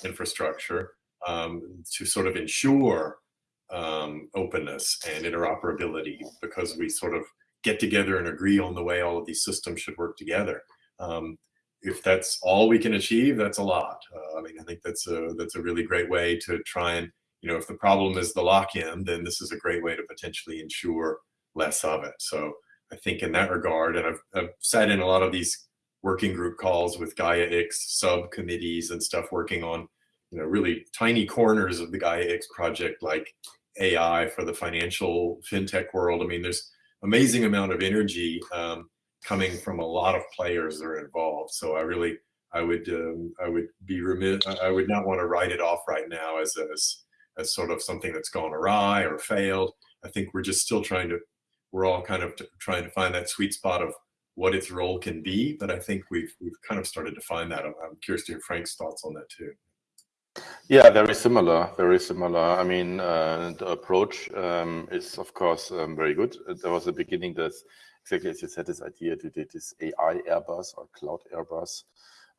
[SPEAKER 3] infrastructure, um, to sort of ensure um, openness and interoperability because we sort of get together and agree on the way all of these systems should work together. Um, if that's all we can achieve, that's a lot. Uh, I mean, I think that's a that's a really great way to try and you know, if the problem is the lock-in, then this is a great way to potentially ensure less of it. So I think in that regard, and I've, I've sat in a lot of these working group calls with Gaia X subcommittees and stuff working on, you know, really tiny corners of the Gaia X project, like AI for the financial fintech world. I mean, there's amazing amount of energy um, coming from a lot of players that are involved. So I really, I would, um, I would be remiss, I would not want to write it off right now as, as, as sort of something that's gone awry or failed. I think we're just still trying to, we're all kind of trying to find that sweet spot of what its role can be. But I think we've, we've kind of started to find that. I'm, I'm curious to hear Frank's thoughts on that too.
[SPEAKER 6] Yeah, very similar, very similar. I mean, uh, the approach um, is, of course, um, very good. There was a beginning that, exactly as you said, this idea to do this AI Airbus or cloud Airbus.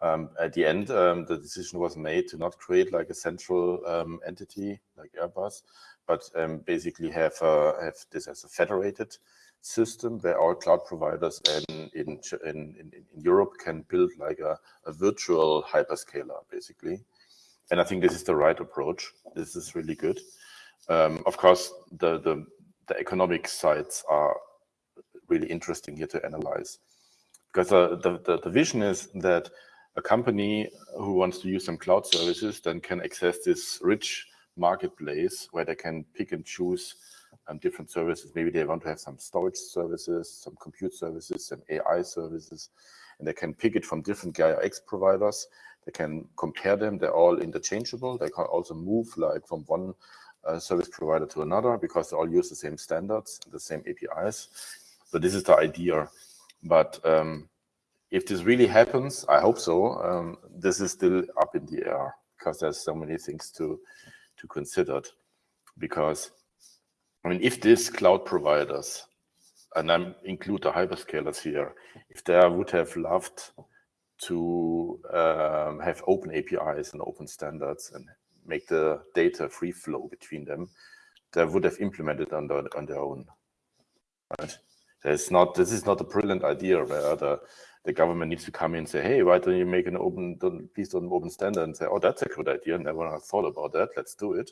[SPEAKER 6] Um, at the end, um, the decision was made to not create like a central um, entity like Airbus, but um, basically have uh, have this as a federated system where all cloud providers in in in, in Europe can build like a, a virtual hyperscaler, basically and I think this is the right approach. This is really good. Um, of course, the, the, the economic sides are really interesting here to analyze because uh, the, the, the vision is that a company who wants to use some cloud services then can access this rich marketplace where they can pick and choose um, different services. Maybe they want to have some storage services, some compute services, some AI services, and they can pick it from different Gaia X providers they can compare them. They're all interchangeable. They can also move like from one uh, service provider to another because they all use the same standards, the same APIs. So this is the idea. But um, if this really happens, I hope so. Um, this is still up in the air because there's so many things to to consider. Because I mean, if these cloud providers, and I include the hyperscalers here, if they would have loved to um, have open APIs and open standards and make the data free flow between them, they would have implemented on their, on their own. Right? There's not, this is not a brilliant idea where the, the government needs to come in and say, hey, why don't you make an open, don't, please don't open standard and say, oh, that's a good idea. Never thought about that. Let's do it.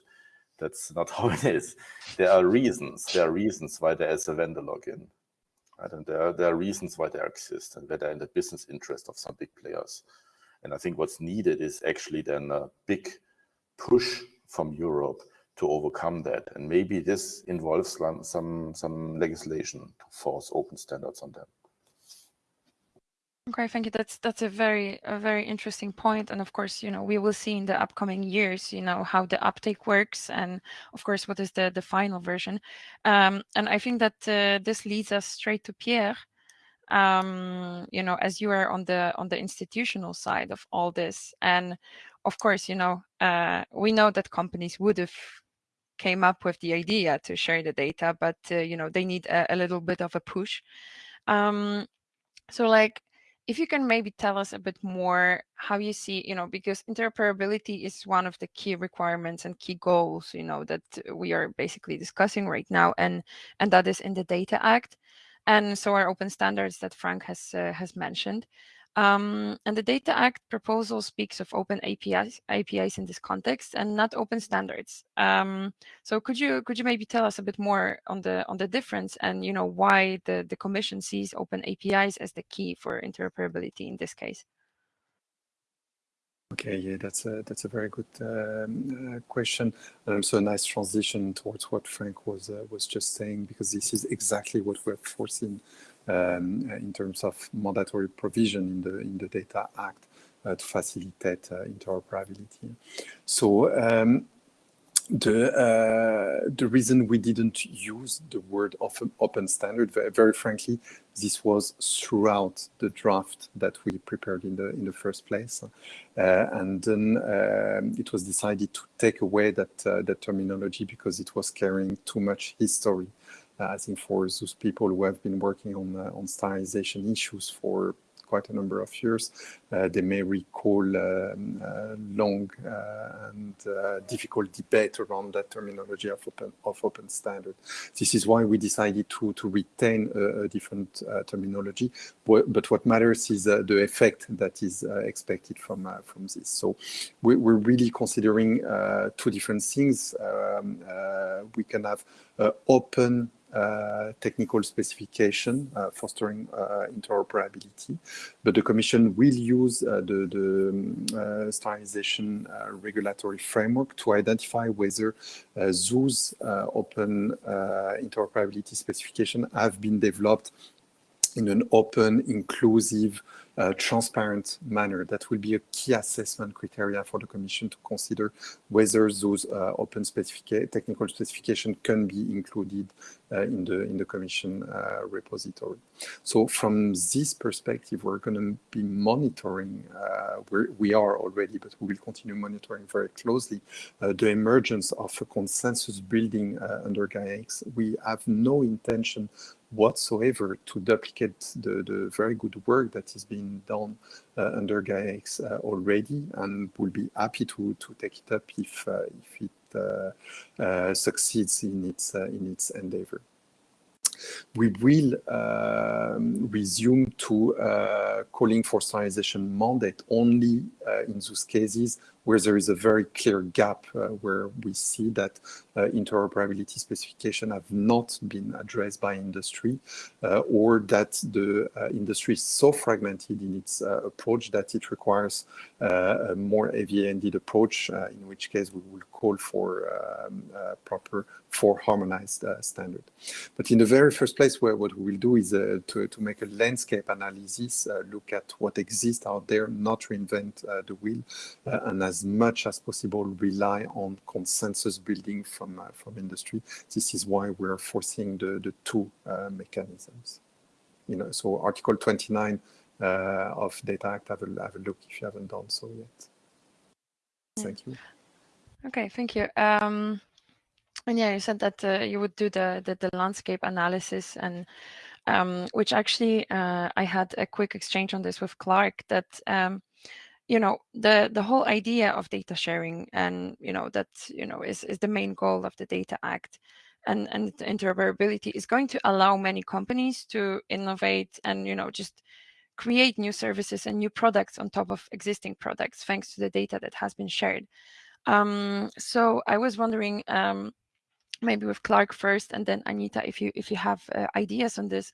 [SPEAKER 6] That's not [laughs] how it is. There are reasons. There are reasons why there is a vendor lock-in. Right? And there are, there are reasons why they exist and where they're in the business interest of some big players. And I think what's needed is actually then a big push from Europe to overcome that. And maybe this involves some, some legislation to force open standards on them.
[SPEAKER 1] Okay, thank you. That's that's a very a very interesting point, and of course, you know, we will see in the upcoming years, you know, how the uptake works, and of course, what is the the final version. Um, and I think that uh, this leads us straight to Pierre. Um, you know, as you are on the on the institutional side of all this, and of course, you know, uh, we know that companies would have came up with the idea to share the data, but uh, you know, they need a, a, little bit of a push. Um, so, like if you can maybe tell us a bit more how you see, you know, because interoperability is one of the key requirements and key goals, you know, that we are basically discussing right now, and and that is in the Data Act, and so are open standards that Frank has uh, has mentioned. Um, and the Data Act proposal speaks of open APIs, APIs in this context and not open standards. Um, so could you could you maybe tell us a bit more on the on the difference and you know why the the Commission sees open APIs as the key for interoperability in this case?
[SPEAKER 4] Okay, yeah, that's a that's a very good um, uh, question, and also a nice transition towards what Frank was uh, was just saying, because this is exactly what we're foreseen um, in terms of mandatory provision in the in the Data Act uh, to facilitate uh, interoperability. So um, the uh, the reason we didn't use the word of open standard, very, very, frankly, this was throughout the draft that we prepared in the in the first place, uh, and then um, it was decided to take away that uh, that terminology because it was carrying too much history I think for those people who have been working on uh, on standardization issues for quite a number of years, uh, they may recall um, uh, long uh, and uh, difficult debate around that terminology of open, of open standard. This is why we decided to, to retain a, a different uh, terminology, but, but, what matters is the effect that is expected from, from this. So we, are really considering two different things. Um, we can have open Uh, technical specification uh, fostering uh, interoperability. But the Commission will use uh, the, the um, uh, standardization regulatory framework to identify whether those open interoperability specification have been developed in an open, inclusive, transparent manner. That will be a key assessment criteria for the Commission to consider whether those uh, open specific technical specification can be included uh, in the in the Commission uh, repository. So from this perspective, we're going to be monitoring. Uh, we are already, but we will continue monitoring very closely uh, the emergence of a consensus building under GAIA-X. We have no intention whatsoever to duplicate the, the very good work that is being done uh, under GAIA-X uh, already and will be happy to, to take it up if, uh, if it uh, uh, succeeds in its, uh, in its endeavor. We will um, resume to calling for standardization mandate only in those cases where there is a very clear gap uh, where we see that uh, interoperability specification have not been addressed by industry uh, or that the uh, industry is so fragmented in its uh, approach that it requires uh, a more heavy-handed approach, in which case we will call for um, proper for harmonized standard. But in the very first place, where what we will do is to, to make a landscape analysis, look at what exists out there, not reinvent the wheel, and as much as possible rely on consensus building from uh, from industry. This is why we're forcing the the two uh, mechanisms. You know, so Article 29 uh, of Data Act, have a, have a look if you haven't done so yet. Thank you.
[SPEAKER 1] Okay, thank you. Um, and yeah, you said that uh, you would do the, the, the landscape analysis, and um, which actually uh, I had a quick exchange on this with Clark. That um, you know the the whole idea of data sharing and you know that you know is is the main goal of the data act and and interoperability is going to allow many companies to innovate and you know just create new services and new products on top of existing products thanks to the data that has been shared. Um, so i was wondering um, maybe with Clark first, and then Anita, if you if you have uh, ideas on this,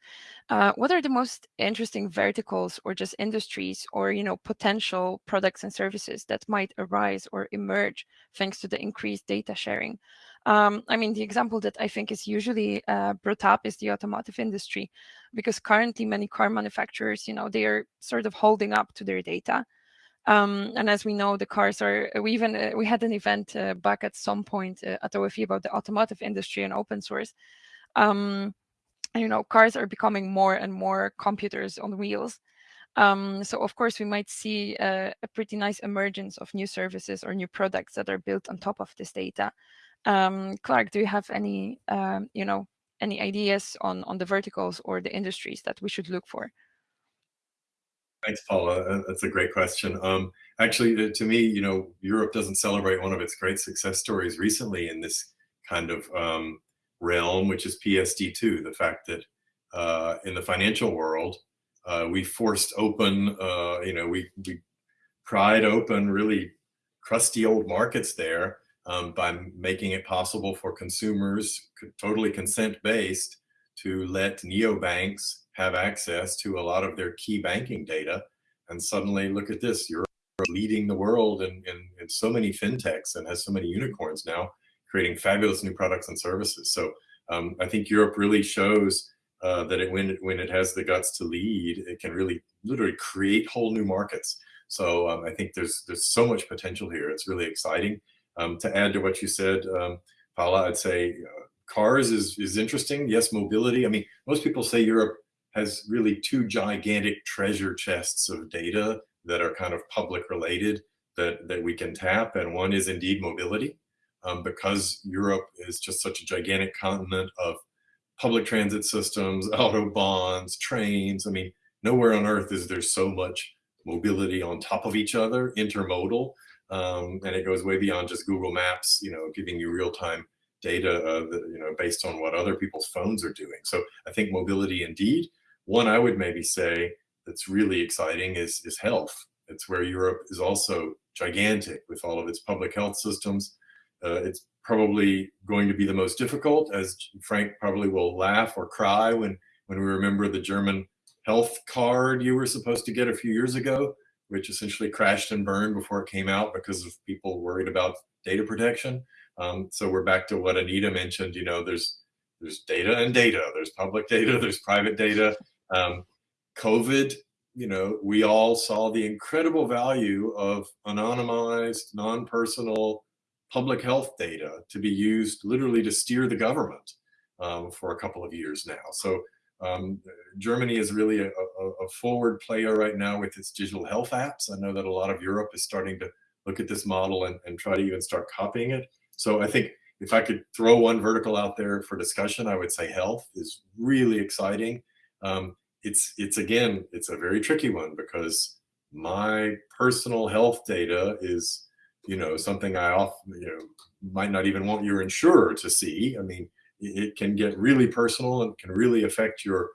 [SPEAKER 1] uh, what are the most interesting verticals or just industries or you know potential products and services that might arise or emerge thanks to the increased data sharing? Um, I mean, the example that I think is usually uh, brought up is the automotive industry, because currently many car manufacturers, you know, they are sort of holding up to their data. Um, and as we know, the cars are, we even, uh, we had an event uh, back at some point uh, at OFE about the automotive industry and open source. Um, and, you know, cars are becoming more and more computers on wheels. Um, so of course, we might see a, a, pretty nice emergence of new services or new products that are built on top of this data. Um, Clark, do you have any, um, you know, any ideas on, on the verticals or the industries that we should look for?
[SPEAKER 3] Thanks, Paula. That's a great question. Um, actually, to me, you know, Europe doesn't celebrate one of its great success stories recently in this kind of um, realm, which is PSD2, the fact that uh, in the financial world, uh, we forced open, uh, you know, we, we pried open really crusty old markets there um, by making it possible for consumers, totally consent-based, to let neobanks have access to a lot of their key banking data. And suddenly, look at this, you're leading the world in, in, in so many fintechs and has so many unicorns now, creating fabulous new products and services. So um, I think Europe really shows uh, that it, when, it, when it has the guts to lead, it can really literally create whole new markets. So um, I think there's there's so much potential here. It's really exciting. Um, to add to what you said, um, Paula, I'd say uh, cars is is interesting. Yes, mobility. I mean, most people say Europe has really two gigantic treasure chests of data that are kind of public related that, that we can tap. And one is indeed mobility, um, because Europe is just such a gigantic continent of public transit systems, [laughs] autobahns, trains. I mean, nowhere on earth is there so much mobility on top of each other, intermodal, um, and it goes way beyond just Google Maps, you know, giving you real-time data, uh, that, you know, based on what other people's phones are doing. So I think mobility indeed. One I would maybe say that's really exciting is, is health. It's where Europe is also gigantic with all of its public health systems. Uh, it's probably going to be the most difficult, as Frank probably will laugh or cry when, when we remember the German health card you were supposed to get a few years ago, which essentially crashed and burned before it came out because of people worried about data protection. Um, so we're back to what Anita mentioned, you know, there's there's data and data, there's public data, there's private data. Um, COVID, you know, we all saw the incredible value of anonymized, non-personal public health data to be used literally to steer the government um, for a couple of years now. So um, Germany is really a, a, a, forward player right now with its digital health apps. I know that a lot of Europe is starting to look at this model and, and try to even start copying it. So I think if I could throw one vertical out there for discussion, I would say health is really exciting. Um, it's it's again, it's a very tricky one because my personal health data is, you know, something I often, you know, might not even want your insurer to see. I mean, it can get really personal and can really affect your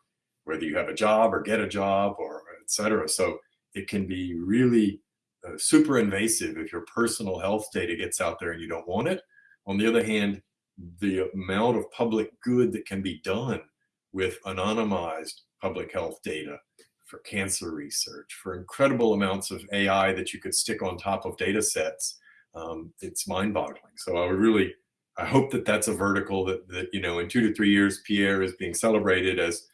[SPEAKER 3] whether you have a job or get a job or etc. So it can be really uh, super invasive if your personal health data gets out there and you don't want it. On the other hand, the amount of public good that can be done with anonymized public health data for cancer research, for incredible amounts of AI that you could stick on top of data sets, um, it's mind boggling. So I would really I hope that that's a vertical that, that, you know, in two to three years, Pierre is being celebrated as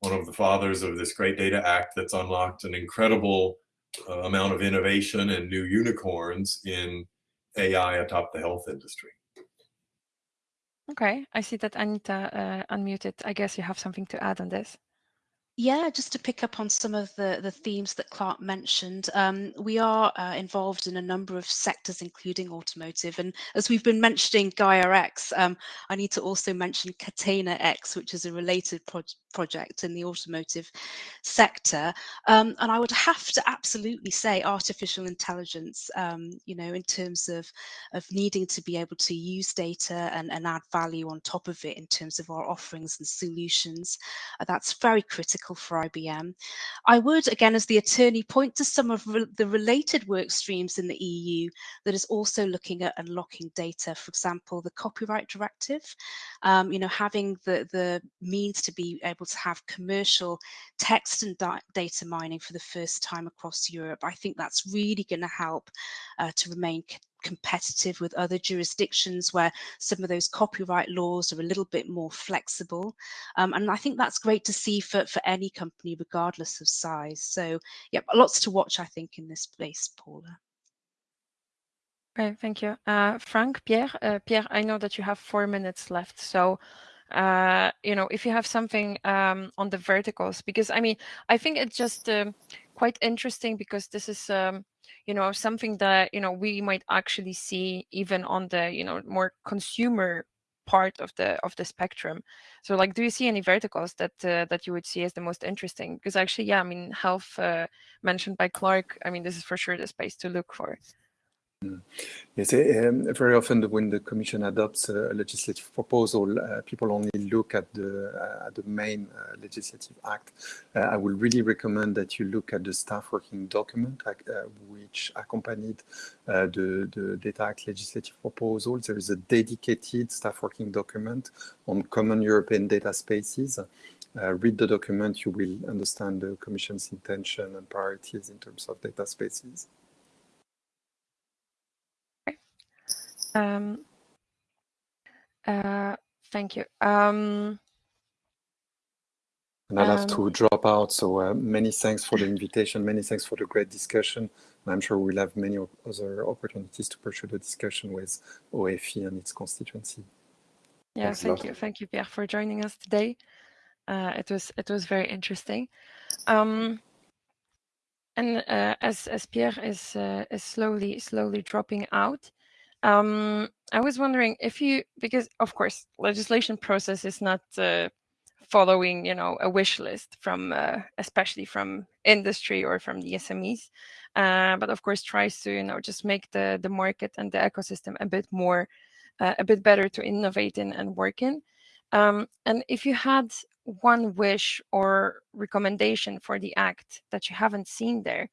[SPEAKER 3] one of the fathers of this great data act that's unlocked an incredible uh, amount of innovation and new unicorns in AI atop the health industry.
[SPEAKER 1] Okay, I see that Anita uh, unmuted. I guess you have something to add on this.
[SPEAKER 5] Yeah, just to pick up on some of the, the themes that Clark mentioned, um, we are uh, involved in a number of sectors, including automotive. And as we've been mentioning Gaia X, um, I need to also mention Catena X, which is a related pro project in the automotive sector. Um, and I would have to absolutely say artificial intelligence, um, you know, in terms of, of needing to be able to use data and, and add value on top of it in terms of our offerings and solutions. Uh, that's very critical for IBM. I would, again, as the attorney, point to some of re the related work streams in the EU that is also looking at unlocking data. For example, the Copyright Directive, um, you know, having the, the means to be able to have commercial text and data mining for the first time across Europe. I think that's really going to help uh, to remain competitive with other jurisdictions where some of those copyright laws are a little bit more flexible. Um, and I think that's great to see for, for any company, regardless of size. So yeah, lots to watch, I think, in this space, Paula.
[SPEAKER 1] Great, thank you. Uh, Frank, Pierre, uh, Pierre, I know that you have four minutes left. So, uh, you know, if you have something um, on the verticals, because I mean, I think it's just uh, quite interesting because this is um, you know something that you know we might actually see even on the you know more consumer part of the of the spectrum so like do you see any verticals that uh, that you would see as the most interesting because actually yeah i mean health uh, mentioned by clark i mean this is for sure the space to look for.
[SPEAKER 4] Yes, um, very often when the Commission adopts a legislative proposal, uh, people only look at the uh, at the main uh, legislative act. Uh, I would really recommend that you look at the staff working document uh, which accompanied uh, the, the Data Act legislative proposal. There is a dedicated staff working document on common European data spaces. read the document, you will understand the Commission's intention and priorities in terms of data spaces.
[SPEAKER 1] Um, uh, thank you. Um,
[SPEAKER 4] and I'll have to um, drop out. So uh, many thanks for the invitation. Many thanks for the great discussion. I'm sure we'll have many other opportunities to pursue the discussion with OFE and its constituency.
[SPEAKER 1] Yeah, Thanks thank you. Thank you, Pierre, for joining us today. Uh, it was it was very interesting. Um, and uh, as as Pierre is uh, is slowly slowly dropping out, um, I was wondering if you, because of course, legislation process is not uh, following you know a wish list from uh, especially from industry or from the SMEs, uh, but of course tries to you know just make the the market and the ecosystem a bit more uh, a bit better to innovate in and work in. Um, and if you had one wish or recommendation for the act that you haven't seen there,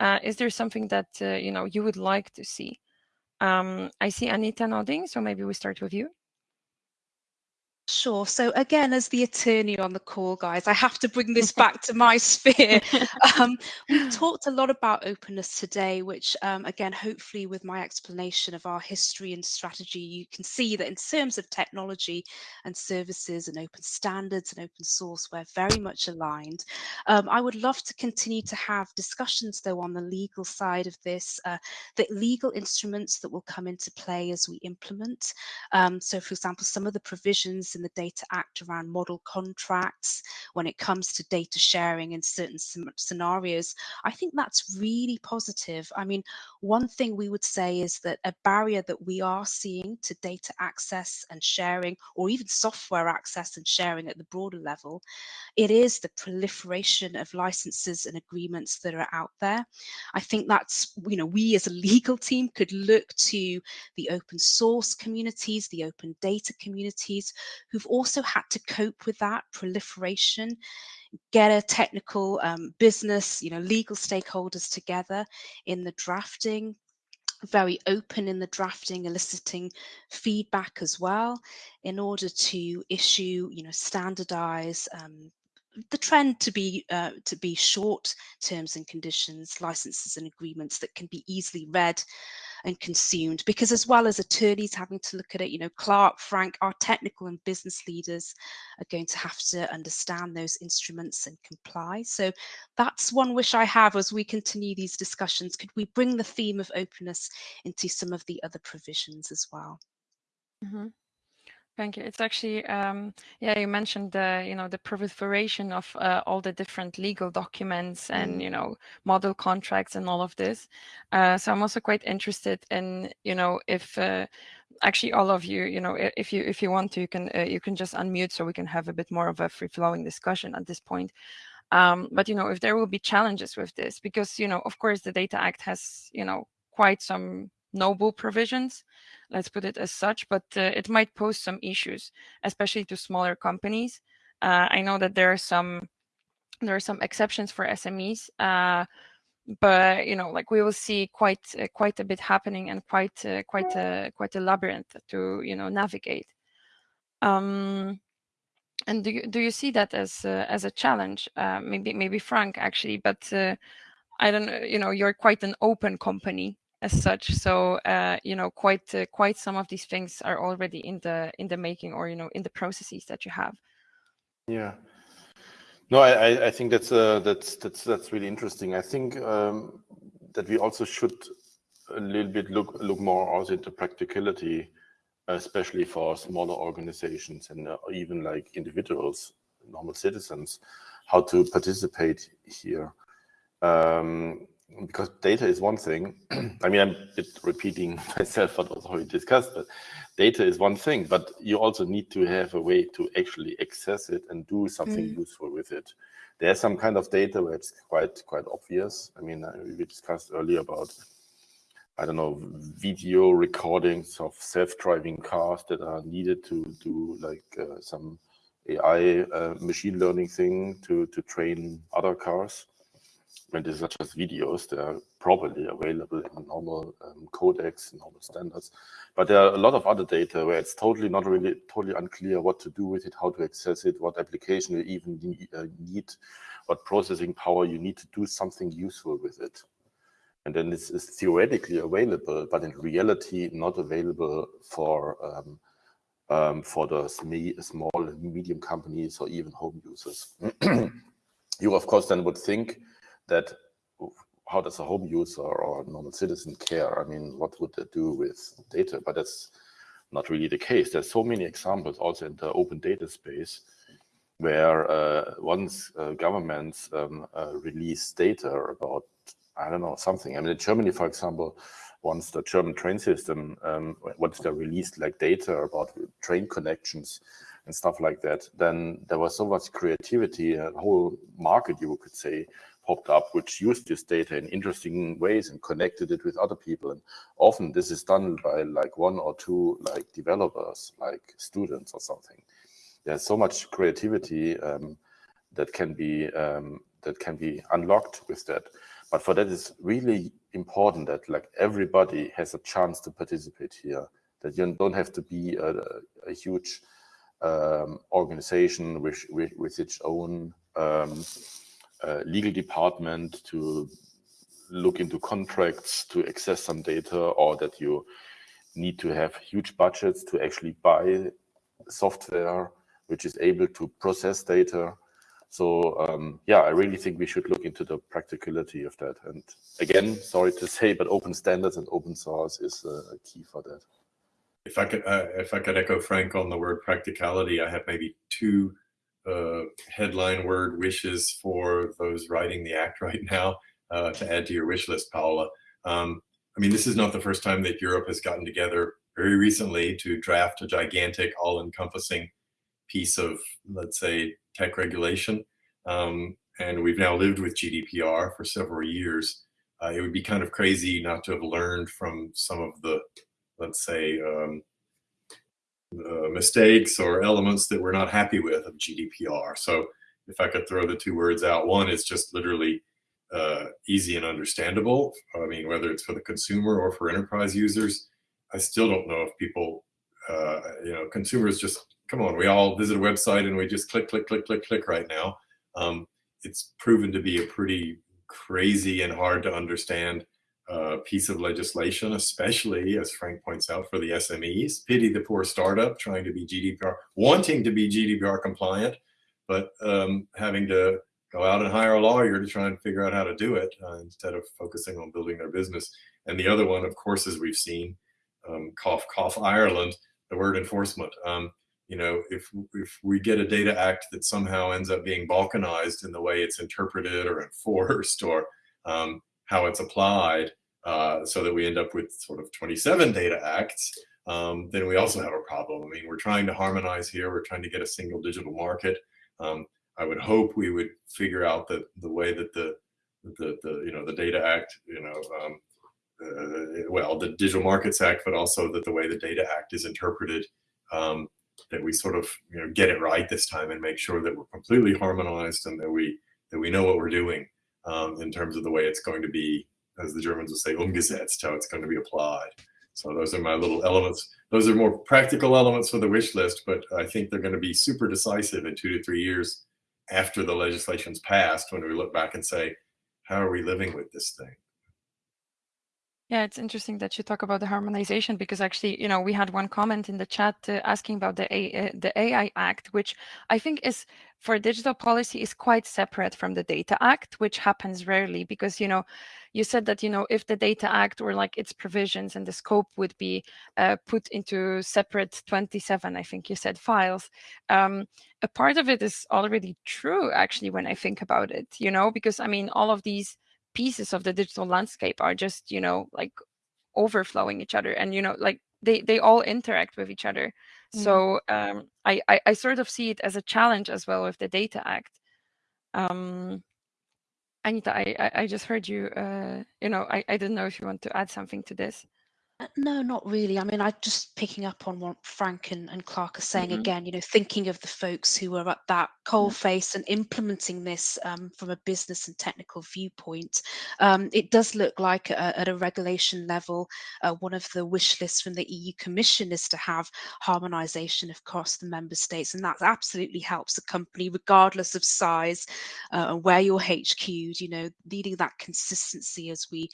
[SPEAKER 1] uh, is there something that uh, you know you would like to see? Um, I see Anita nodding, so maybe we start with you.
[SPEAKER 5] Sure. So again, as the attorney on the call, guys, I have to bring this back to my sphere. [laughs] Um, we've talked a lot about openness today, which um, again, hopefully with my explanation of our history and strategy, you can see that in terms of technology and services and open standards and open source, we're very much aligned. Um, I would love to continue to have discussions though on the legal side of this, uh, the legal instruments that will come into play as we implement. Um, so for example, some of the provisions in the Data Act around model contracts when it comes to data sharing in certain scenarios, I think that's really positive. I mean, one thing we would say is that a barrier that we are seeing to data access and sharing, or even software access and sharing at the broader level, it is the proliferation of licenses and agreements that are out there. I think that's, you know, we as a legal team could look to the open source communities, the open data communities, who've also had to cope with that proliferation get a technical um, business, you know, legal stakeholders together in the drafting, very open in the drafting, eliciting feedback as well in order to issue, you know, standardize um, the trend to be uh, to be short terms and conditions, licenses and agreements that can be easily read and consumed. Because as well as attorneys having to look at it, you know, Clark, Frank, our technical and business leaders are going to have to understand those instruments and comply. So that's one wish I have as we continue these discussions. Could we bring the theme of openness into some of the other provisions as well?
[SPEAKER 1] Mm -hmm. Thank you. It's actually, um, yeah, you mentioned the, you know, the proliferation of uh, all the different legal documents and, mm. you know, model contracts and all of this. Uh, so I'm also quite interested in, you know, if uh, actually all of you, you know, if you if you want to, you can uh, you can just unmute so we can have a bit more of a free flowing discussion at this point. Um, but you know, if there will be challenges with this, because you know, of course, the Data Act has, you know, quite some noble provisions, let's put it as such, but uh, it might pose some issues, especially to smaller companies. Uh, I know that there are some there are some exceptions for SMEs, uh, but you know, like we will see quite uh, quite a bit happening and quite uh, quite a quite a labyrinth to you know navigate. Um, and do you do you see that as uh, as a challenge? maybe maybe Frank actually, but I don't know. You know, you're quite an open company, as such. So uh, you know, quite uh, quite some of these things are already in the in the making, or you know, in the processes that you have.
[SPEAKER 6] Yeah. No, I I think that's uh, that's that's that's really interesting. I think um, that we also should a little bit look look more also into practicality, especially for smaller organizations and uh, even like individuals, normal citizens, how to participate here. Um, because data is one thing. [clears throat] I mean, I'm repeating [laughs] myself what was already discussed, but data is one thing, but you also need to have a way to actually access it and do something mm. useful with it. There's some kind of data where it's quite quite obvious. I mean, uh, we discussed earlier about, I don't know, video recordings of self-driving cars that are needed to do like uh, some AI uh, machine learning thing to, to train other cars when these are just videos, they are probably available in normal um, codecs, normal standards. But there are a lot of other data where it's totally not really totally unclear what to do with it, how to access it, what application you even need, uh, what processing power you need to do something useful with it. And then it's, it's theoretically available, but in reality not available for um, um, for the small and medium companies or even home users. [clears throat] you of course then would think that how does a home user or a normal citizen care? I mean, what would they do with data? But that's not really the case. There's so many examples also in the open data space where uh, once uh, governments um, uh, release data about, I don't know, something. I mean, in Germany, for example, once the German train system, um, once they released like data about train connections, and stuff like that, then there was so much creativity, a whole market, you could say, popped up, which used this data in interesting ways and connected it with other people. And often this is done by like one or two like developers, like students or something. There's so much creativity um, that can be um, that can be unlocked with that. But for that, it's really important that like everybody has a chance to participate here. That you don't have to be a, a huge um, organization with, with, with its own um, legal department to look into contracts to access some data or that you need to have huge budgets to actually buy software which is able to process data. So um, yeah, I really think we should look into the practicality of that. And again, sorry to say, but open standards and open source is uh, key for that.
[SPEAKER 3] If I could, uh, if I could echo Frank on the word practicality, I have maybe two uh, headline word wishes for those writing the act [laughs] right now uh, to add to your wish list, Paula. Um, I mean, this is not the first time that Europe has gotten together very recently to draft a gigantic, all-encompassing piece of, let's say, tech regulation. Um, and we've now lived with GDPR for several years. Uh, it would be kind of crazy not to have learned from some of the, let's say, um, uh, mistakes or elements that we're not happy with of GDPR. So if I could throw the two words out, one is just literally uh, easy and understandable. I mean, whether it's for the consumer or for enterprise users, I still don't know if people, uh, you know, consumers just, come on, we all visit a website and we just click, click, click, click, click right now. Um, it's proven to be a pretty crazy and hard to understand uh, piece of legislation, especially as Frank points out for the SMEs. Pity the poor startup trying to be GDPR, wanting to be GDPR compliant, but um, having to go out and hire a lawyer to try and figure out how to do it uh, instead of focusing on building their business. And the other one, of course, as we've seen, um, cough, cough, Ireland, the word enforcement. Um, you know, if, if we get a data act that somehow ends up being balkanized in the way it's interpreted or enforced or um, how it's applied uh, so that we end up with sort of 27 data acts, um, then we also have a problem. I mean, we're trying to harmonize here. We're trying to get a single digital market. Um, I would hope we would figure out that the way that the, the, the you know, the Data Act, you know, um, uh, well, the Digital Markets Act, but also that the way the Data Act is interpreted, um, that we sort of, you know, get it right this time and make sure that we're completely harmonized and that we, that we know what we're doing um, in terms of the way it's going to be, as the Germans would say, umgesetzt, how it's going to be applied. So those are my little elements. Those are more practical elements for the wish list, but I think they're going to be super decisive in two to three years after the legislation's passed when we look back and say, how are we living with this thing?
[SPEAKER 1] Yeah, it's interesting that you talk about the harmonization because actually, you know, we had one comment in the chat uh, asking about the A uh, the AI Act, which I think is for digital policy is quite separate from the Data Act, which happens rarely because, you know, you said that, you know, if the Data Act or like its provisions and the scope would be uh, put into separate 27, I think you said files, um, a part of it is already true, actually, when I think about it, you know, because I mean, all of these pieces of the digital landscape are just you know like overflowing each other and you know like they they all interact with each other. Mm. so um I, I, I sort of see it as a challenge as well with the data act. Um anita i i just heard you uh you know i i didn't know if you want to add something to this
[SPEAKER 5] uh, no, not really. I mean, I just picking up on what Frank and, and Clark are saying
[SPEAKER 1] Mhm.
[SPEAKER 5] again, you know, thinking of the folks who are at that coal
[SPEAKER 1] Yeah.
[SPEAKER 5] face and implementing this um, from a business and technical viewpoint. Um, it does look like uh, at a regulation level, uh, one of the wish lists from the EU Commission is to have harmonization across the member states. And that absolutely helps a company, regardless of size uh, and where you're HQ'd, you know, needing that consistency as we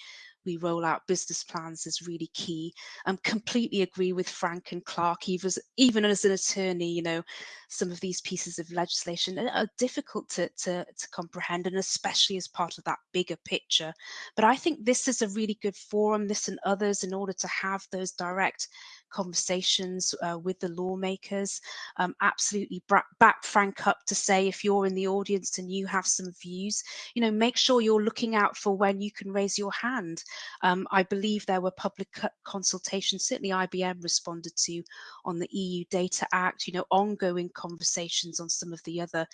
[SPEAKER 5] we roll out business plans is really key. I um, completely agree with Frank and Clark, even, even as an attorney, you know, some of these pieces of legislation are difficult to, to, to comprehend and especially as part of that bigger picture. But I think this is a really good forum, this and others, in order to have those direct conversations uh, with the lawmakers. Um, absolutely back Frank up to say if you're in the audience and you have some views, you know, make sure you're looking out for when you can raise your hand. Um, I believe there were public consultations, certainly IBM responded to on the EU Data Act, you know, ongoing conversations on some of the other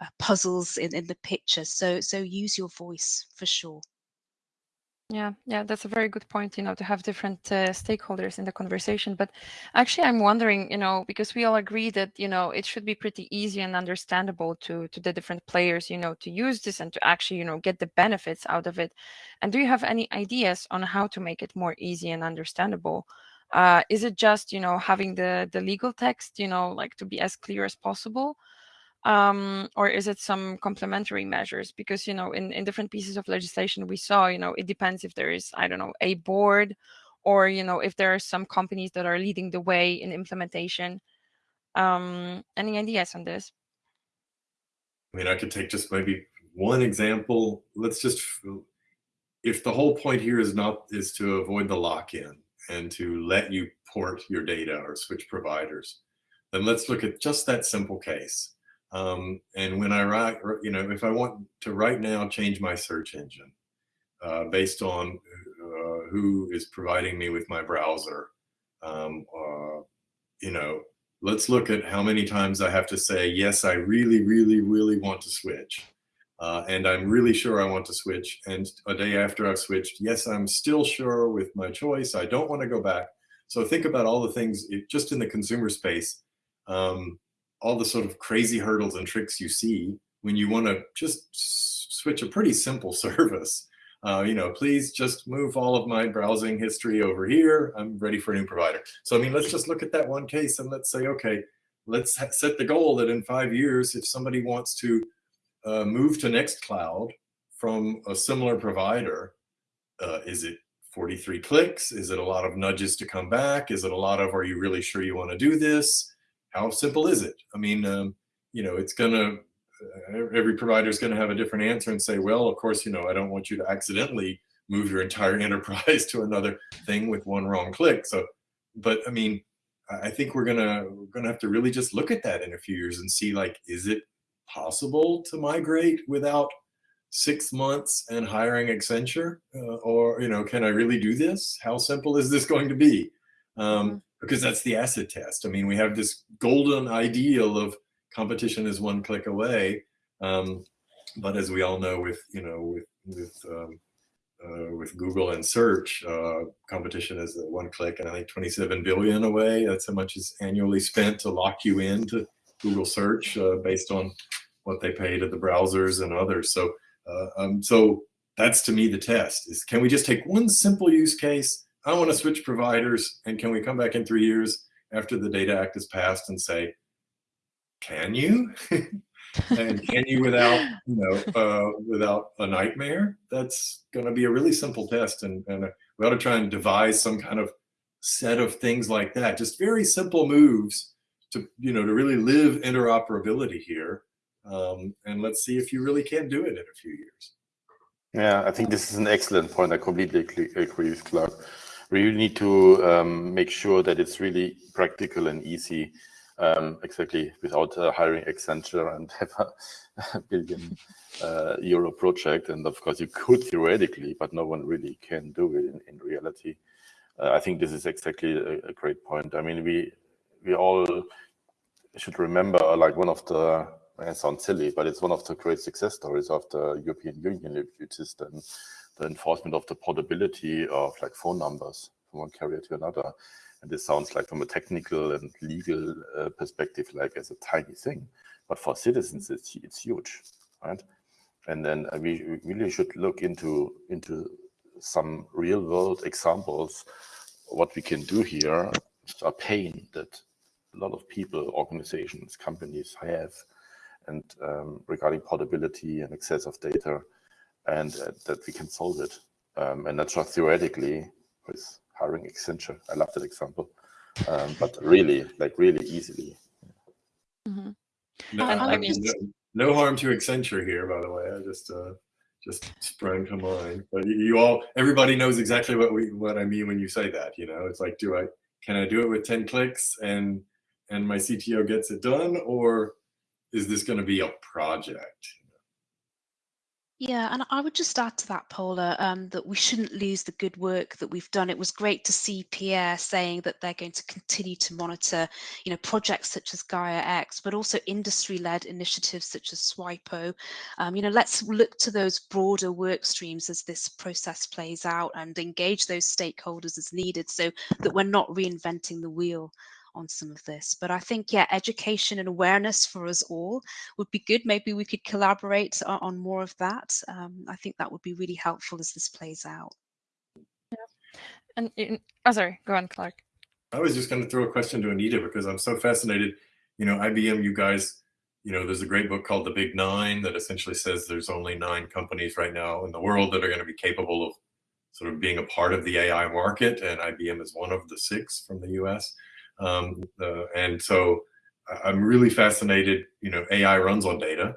[SPEAKER 5] uh, puzzles in, in the picture. So, so use your voice for sure.
[SPEAKER 1] Yeah, yeah, that's a very good point, you know, to have different uh, stakeholders in the conversation. But actually, I'm wondering, you know, because we all agree that, you know, it should be pretty easy and understandable to to the different players, you know, to use this and to actually, you know, get the benefits out of it. And do you have any ideas on how to make it more easy and understandable? Uh, is it just, you know, having the the legal text, you know, like to be as clear as possible? Um, or is it some complementary measures? Because you know, in in different pieces of legislation, we saw, you know, it depends if there is, I don't know, a board, or you know, if there are some companies that are leading the way in implementation. Um, any ideas on this?
[SPEAKER 3] I mean, I could take just maybe one example. Let's just, if the whole point here is not is to avoid the lock-in and to let you port your data or switch providers, then let's look at just that simple case um, and when I write, you know, if I want to right now change my search engine uh, based on uh, who is providing me with my browser, um, uh, you know, let's look at how many times I have to say, yes, I really, really, really want to switch. Uh, and I'm really sure I want to switch. And a day after I've switched, yes, I'm still sure with my choice. I don't want to go back. So think about all the things it, just in the consumer space. Um, all the sort of crazy hurdles and tricks you see when you want to just switch a pretty simple [laughs] service. Uh, you know, please just move all of my browsing history over here. I'm ready for a new provider. So, I mean, let's just look at that one case and let's say, okay, let's set the goal that in five years, if somebody wants to uh, move to Nextcloud from a similar provider, uh, is it 43 clicks? Is it a lot of nudges to come back? Is it a lot of, are you really sure you want to do this? How simple is it? I mean, um, you know, it's gonna, uh, every provider is gonna have a different answer and say, well, of course, you know, I don't want you to accidentally move your entire [laughs] enterprise to another thing with one wrong click. So, but I mean, I think we're gonna we're gonna have to really just look at that in a few years and see like, is it possible to migrate without six months and hiring Accenture? Uh, or, you know, can I really do this? How simple is this going to be? Um, mm-hmm because that's the acid test. I mean, we have this golden ideal of competition is one click away. Um, but as we all know with, you know, with, with, um, uh, with Google and search, uh, competition is one click and I think 27 billion away. That's how much is annually spent to lock you into Google search uh, based on what they pay to the browsers and others. So, uh, um, so that's to me the test is can we just take one simple use case I want to switch providers. And can we come back in three years after the Data Act is passed and say, can you? [laughs] and can you without, you know, uh, without a nightmare? That's going to be a really simple test. And, and we ought to try and devise some kind of set of things like that. Just very simple moves to, you know, to really live interoperability here. Um, and let's see if you really can do it in a few years.
[SPEAKER 6] Yeah, I think this is an excellent point. I completely agree with Clark we really need to um, make sure that it's really practical and easy, um, exactly without uh, hiring Accenture [laughs] and have a, billion uh, euro project. And of course, you could theoretically, but no one really can do it in, in reality. Uh, I think this is exactly a, a, great point. I mean, we we all should remember like one of the it sounds silly, but it's one of the great success stories of the European Union, which is then the enforcement of the portability of like phone numbers from one carrier to another. And this sounds like from a technical and legal uh, perspective, like as a tiny thing, but for citizens, it's, it's huge, right? And then we, we really should look into into some real world examples. What we can do here, a pain that a lot of people, organizations, companies have, and um, regarding portability and access of data and uh, that we can solve it. Um, and not just theoretically with hiring Accenture. I love that example, um, but really, like really easily.
[SPEAKER 3] Mm -hmm. No, I mean, no, no, harm to Accenture here, by the way. I just uh, just sprang to mind. But you, you all, everybody knows exactly what we what I mean when you say that. You know, it's like, do I can I do it with 10 clicks and and my CTO gets it done? Or is this going to be a project?
[SPEAKER 5] Yeah, and I would just add to that, Paula, um, that we shouldn't lose the good work that we've done. It was great to see Pierre saying that they're going to continue to monitor, you know, projects such as Gaia X, but also industry-led initiatives such as SWIPO. Um, you know, let's look to those broader work streams as this process plays out and engage those stakeholders as needed so that we're not reinventing the wheel on some of this. But I think, yeah, education and awareness for us all would be good. Maybe we could collaborate on, on more of that. Um, I think that would be really helpful as this plays out.
[SPEAKER 1] Yeah. And in, oh, sorry, go on, Clark.
[SPEAKER 3] I was just going to throw a question to Anita because I'm so fascinated. You know, IBM, you guys, you know, there's a great book called The Big Nine that essentially says there's only nine companies right now in the world that are going to be capable of sort of being a part of the AI market, and IBM is one of the six from the US. Um, uh, and so I'm really fascinated, you know, AI runs on data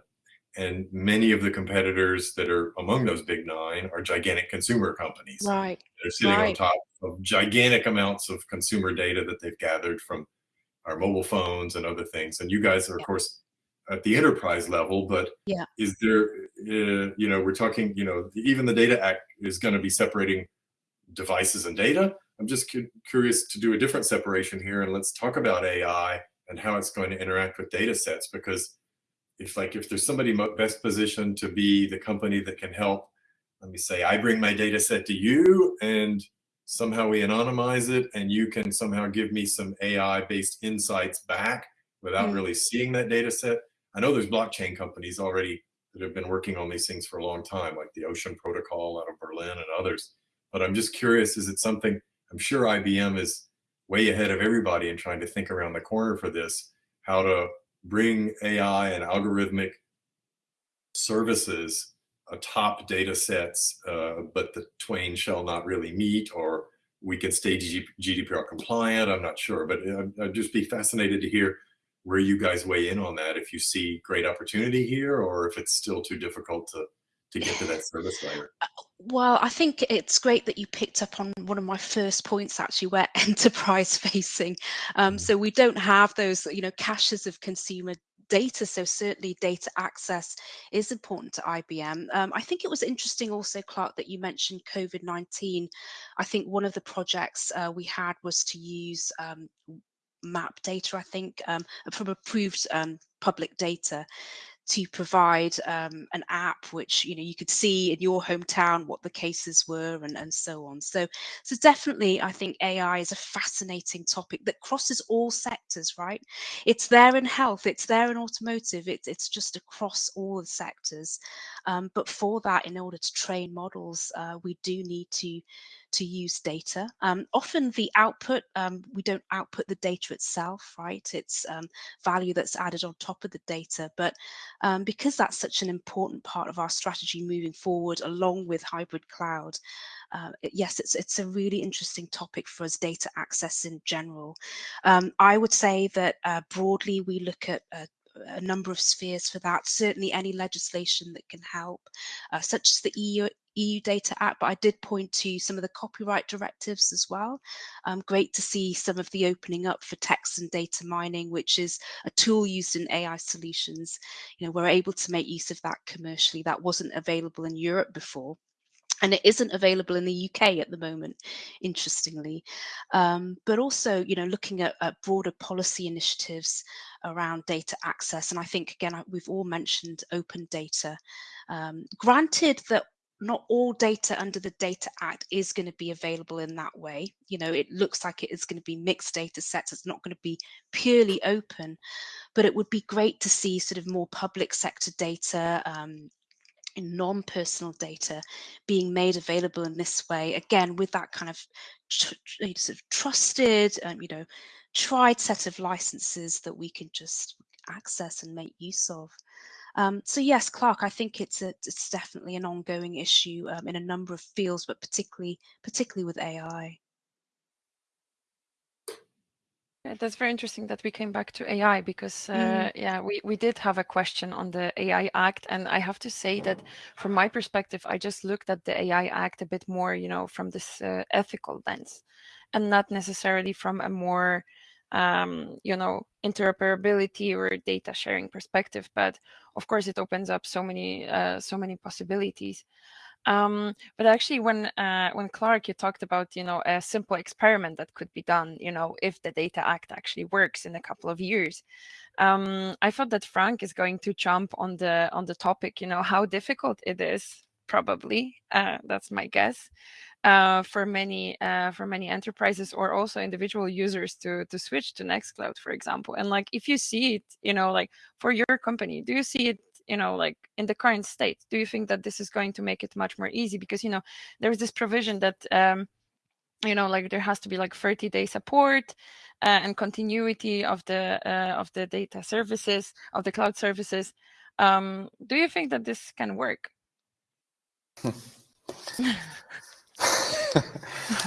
[SPEAKER 3] and many of the competitors that are among those big nine are gigantic consumer companies.
[SPEAKER 5] Right.
[SPEAKER 3] They're sitting
[SPEAKER 5] right.
[SPEAKER 3] on top of gigantic amounts of consumer data that they've gathered from our mobile phones and other things. And you guys are, of course, at the enterprise level, but
[SPEAKER 5] yeah.
[SPEAKER 3] is there, uh, you know, we're talking, you know, even the Data Act is going to be separating devices and data. I'm just cu curious to do a different separation here and let's talk about AI and how it's going to interact with data sets because if like if there's somebody best positioned to be the company that can help, let me say I bring my data set to you and somehow we anonymize it and you can somehow give me some AI based insights back without mm. really seeing that data set. I know there's blockchain companies already that have been working on these things for a long time, like the Ocean Protocol out of Berlin and others. But I'm just curious, is it something I'm sure IBM is way ahead of everybody in trying to think around the corner for this, how to bring AI and algorithmic services atop data sets, uh, but the twain shall not really meet, or we can stay GDPR compliant. I'm not sure, but I'd just be fascinated to hear where you guys weigh in on that. If you see great opportunity here, or if it's still too difficult to to get to that service layer? Uh,
[SPEAKER 5] well, I think it's great that you picked up on one of my first points actually, where [laughs] enterprise facing. Um, mm. So we don't have those, you know, caches of consumer data. So certainly data access is important to IBM. Um, I think it was interesting also, Clark, that you mentioned COVID-19. I think one of the projects uh, we had was to use um, map data, I think, um, from approved um, public data to provide um, an app which you know you could see in your hometown what the cases were and, and so on. So so definitely i think ai is a fascinating topic that crosses all sectors right? It's there in health it's there in automotive it's, it's just across all the sectors. Um, but for that in order to train models uh, we do need to to use data. Um, often the output, um, we don't output the data itself, right? It's um, value that's added on top of the data. But um, because that's such an important part of our strategy moving forward, along with hybrid cloud, uh, yes, it's it's a really interesting topic for us, data access in general. Um, I would say that uh, broadly we look at uh, a number of spheres for that. Certainly any legislation that can help, uh, such as the EU, EU Data Act, but I did point to some of the copyright directives as well. Um, great to see some of the opening up for text and data mining, which is a tool used in AI solutions. You know, we're able to make use of that commercially. That wasn't available in Europe before and it isn't available in the UK at the moment, interestingly. Um, but also, you know, looking at, at, broader policy initiatives around data access, and I think again we've all mentioned open data. Um, granted that not all data under the Data Act is going to be available in that way. You know, it looks like it is going to be mixed data sets. It's not going to be purely open, but it would be great to see sort of more public sector data, um, non-personal data being made available in this way again with that kind of sort of trusted um, you know tried set of licenses that we can just access and make use of um, so yes, Clark, I think it's a, it's definitely an ongoing issue um, in a number of fields, but particularly particularly with AI.
[SPEAKER 1] Yeah, that's very interesting that we came back to AI because uh, mm. yeah, we, we did have a question on the AI Act, and I have to say that from my perspective, I just looked at the AI Act a bit more, you know, from this uh, ethical lens, and not necessarily from a more um, you know interoperability or data sharing perspective. But of course it opens up so many uh, so many possibilities um, but actually when uh, when clark you talked about you know a simple experiment that could be done you know if the data act actually works in a couple of years um, i thought that frank is going to jump on the on the topic you know how difficult it is probably uh, that's my guess uh, for many uh, for many enterprises or also individual users to to switch to Nextcloud, for example. And like if you see it, you know, like for your company, do you see it, you know, like in the current state? Do you think that this is going to make it much more easy? Because you know, there's this provision that um, you know, like there has to be like 30 day support uh, and continuity of the uh, of the data services of the cloud services. Um, do you think that this can work? [laughs]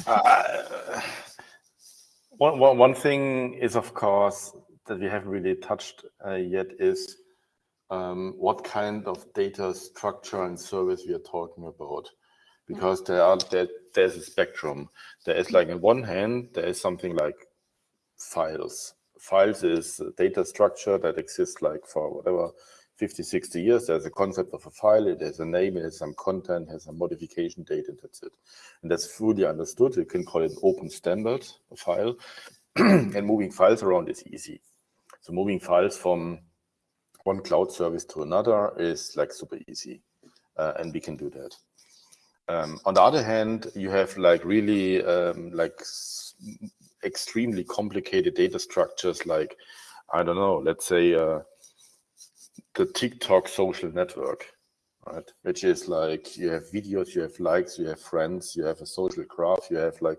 [SPEAKER 6] uh, one, one, one thing is, of course, that we haven't really touched uh, yet is Um, what kind of data structure and service we are talking about. Mm-hmm. Because there are there, there's a spectrum. There is like on one hand, there is something like files. Files is data structure that exists like for whatever 50, 60 years, there's a concept of a file, it has a name, it has some content, has some modification date, and that's it. And that's fully understood. You can call it open standard file. [clears throat] and moving files around is easy. So moving files from one cloud service to another is like super easy. Uh, and we can do that. Um, on the other hand, you have like really um, like extremely complicated data structures like, I don't know, let's say uh, the TikTok social network, right? Which is like you have videos, you have likes, you have friends, you have a social graph, you have like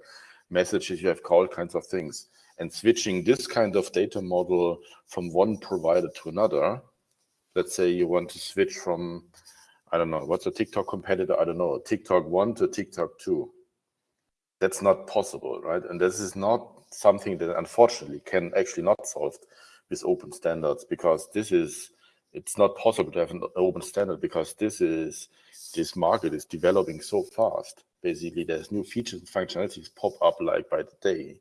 [SPEAKER 6] messages, you have all kinds of things. And switching this kind of data model from one provider to another, let's say you want to switch from, I don't know, what's a TikTok competitor? I don't know, TikTok 1 to TikTok 2. That's not possible, right? And this is not something that unfortunately can actually not solved with open standards because this is it's not possible to have an open standard because this is this market is developing so fast. Basically, there's new features and functionalities pop up like by the day,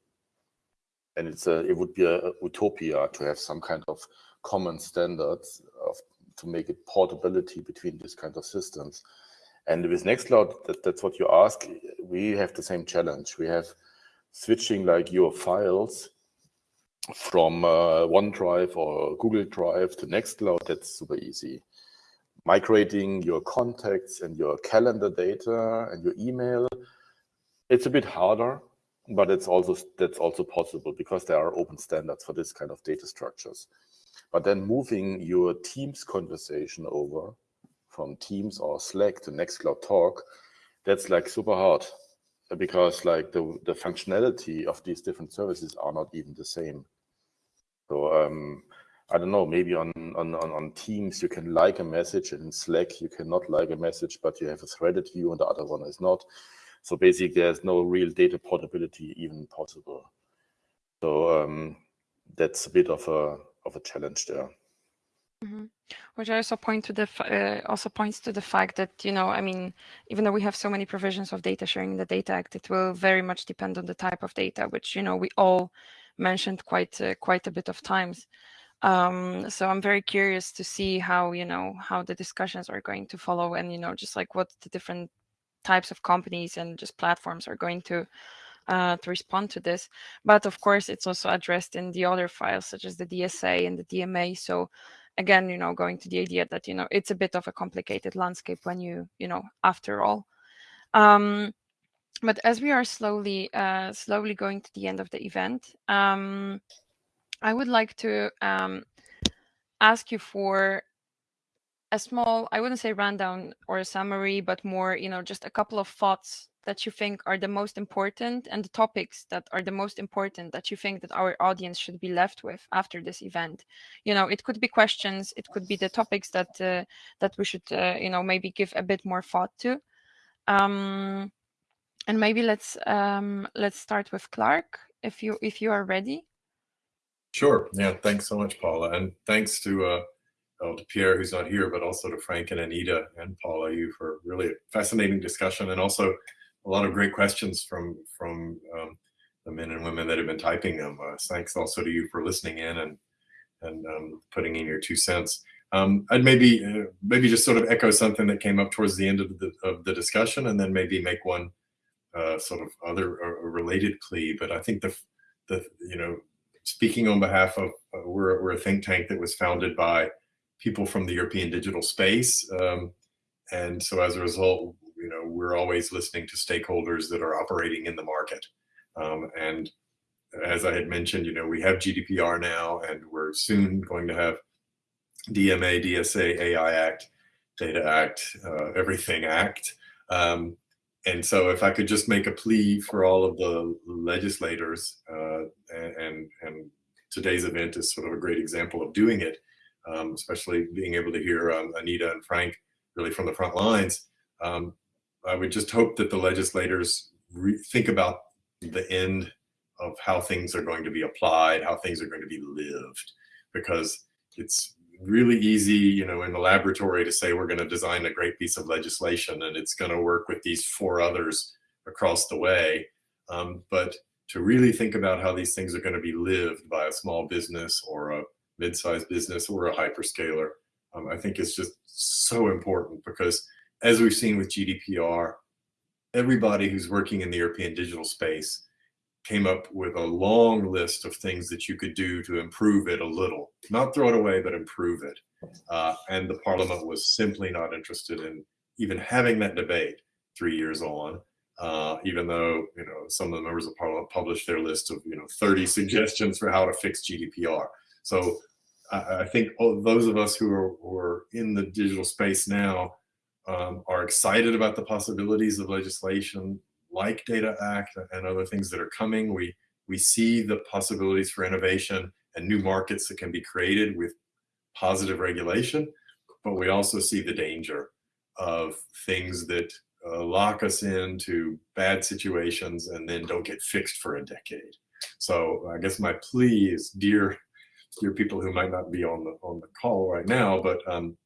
[SPEAKER 6] and it's a it would be a utopia to have some kind of common standards to make it portability between these kind of systems. And with Nextcloud, that, that's what you ask. We have the same challenge. We have switching like your files from uh, OneDrive or Google Drive to Nextcloud, that's super easy. Migrating your contacts and your calendar data and your email, it's a bit harder, but it's also that's also possible because there are open standards for this kind of data structures. But then moving your Teams conversation over from Teams or Slack to Nextcloud Talk, that's like super hard because like the, the functionality of these different services are not even the same. So um, I don't know, maybe on, on, on Teams, you can like a message and in Slack, you cannot like a message, but you have a threaded view and the other one is not. So basically there's no real data portability even possible. So um, that's a bit of a, of a challenge there.
[SPEAKER 1] Mm -hmm. Which also point to the uh, also points to the fact that you know I mean even though we have so many provisions of data sharing in the Data Act, it will very much depend on the type of data, which you know we all mentioned quite uh, quite a bit of times. Um, so I'm very curious to see how you know how the discussions are going to follow, and you know just like what the different types of companies and just platforms are going to uh, to respond to this. But of course, it's also addressed in the other files, such as the DSA and the DMA. So again, you know, going to the idea that, you know, it's a bit of a complicated landscape when you, you know, after all. Um, but as we are slowly, uh, slowly going to the end of the event, um, I would like to um, ask you for a small, I wouldn't say rundown or a summary, but more, you know, just a couple of thoughts that you think are the most important and the topics that are the most important that you think that our audience should be left with after this event? You know it could be questions it could be the topics that uh, that we should uh, you know maybe give a bit more thought to. Um and maybe let's um let's start with clark if you if you are ready.
[SPEAKER 3] Sure. Yeah thanks so much paula. And thanks to uh well, to Pierre, who's not here, but also to Frank and Anita and Paula, you for really fascinating discussion. And also a lot of great questions from from um, the men and women that have been typing them. Uh, thanks also to you for listening in and and um, putting in your two cents. Um, I'd maybe uh, maybe just sort of echo something that came up towards the end of the of the discussion, and then maybe make one uh, sort of other related plea. But I think the the you know speaking on behalf of uh, we're we're a think tank that was founded by people from the European digital space, um, and so as a result, you know we're always listening to stakeholders that are operating in the market, um, and as I had mentioned, you know we have GDPR now, and we're soon going to have DMA, DSA, AI Act, Data Act, uh, Everything Act. Um, and so if I could just make a plea for all of the legislators, uh, and, and today's event is sort of a great example of doing it, um, especially being able to hear um, Anita and Frank really from the front lines. Um, I would just hope that the legislators think about the end of how things are going to be applied, how things are going to be lived, because it's really easy, you know, in the laboratory to say we're going to design a great piece of legislation and it's going to work with these four others across the way. Um, but to really think about how these things are going to be lived by a small business or a mid-sized business or a hyperscaler, um, I think is just so important because as we've seen with GDPR, everybody who's working in the European digital space came up with a long list of things that you could do to improve it a little, not throw it away, but improve it. Uh, and the parliament was simply not interested in even having that debate three years on, uh, even though, you know, some of the members of parliament published their list of, you know, 30 [laughs] suggestions for how to fix GDPR. So I, I think those of us who are, who are in the digital space now um, are excited about the possibilities of legislation like Data Act and other things that are coming. We, we see the possibilities for innovation and new markets that can be created with positive regulation, but we also see the danger of things that uh, lock us into bad situations and then don't get fixed for a decade. So I guess my plea is, dear, dear people who might not be on the on the call right now, but um,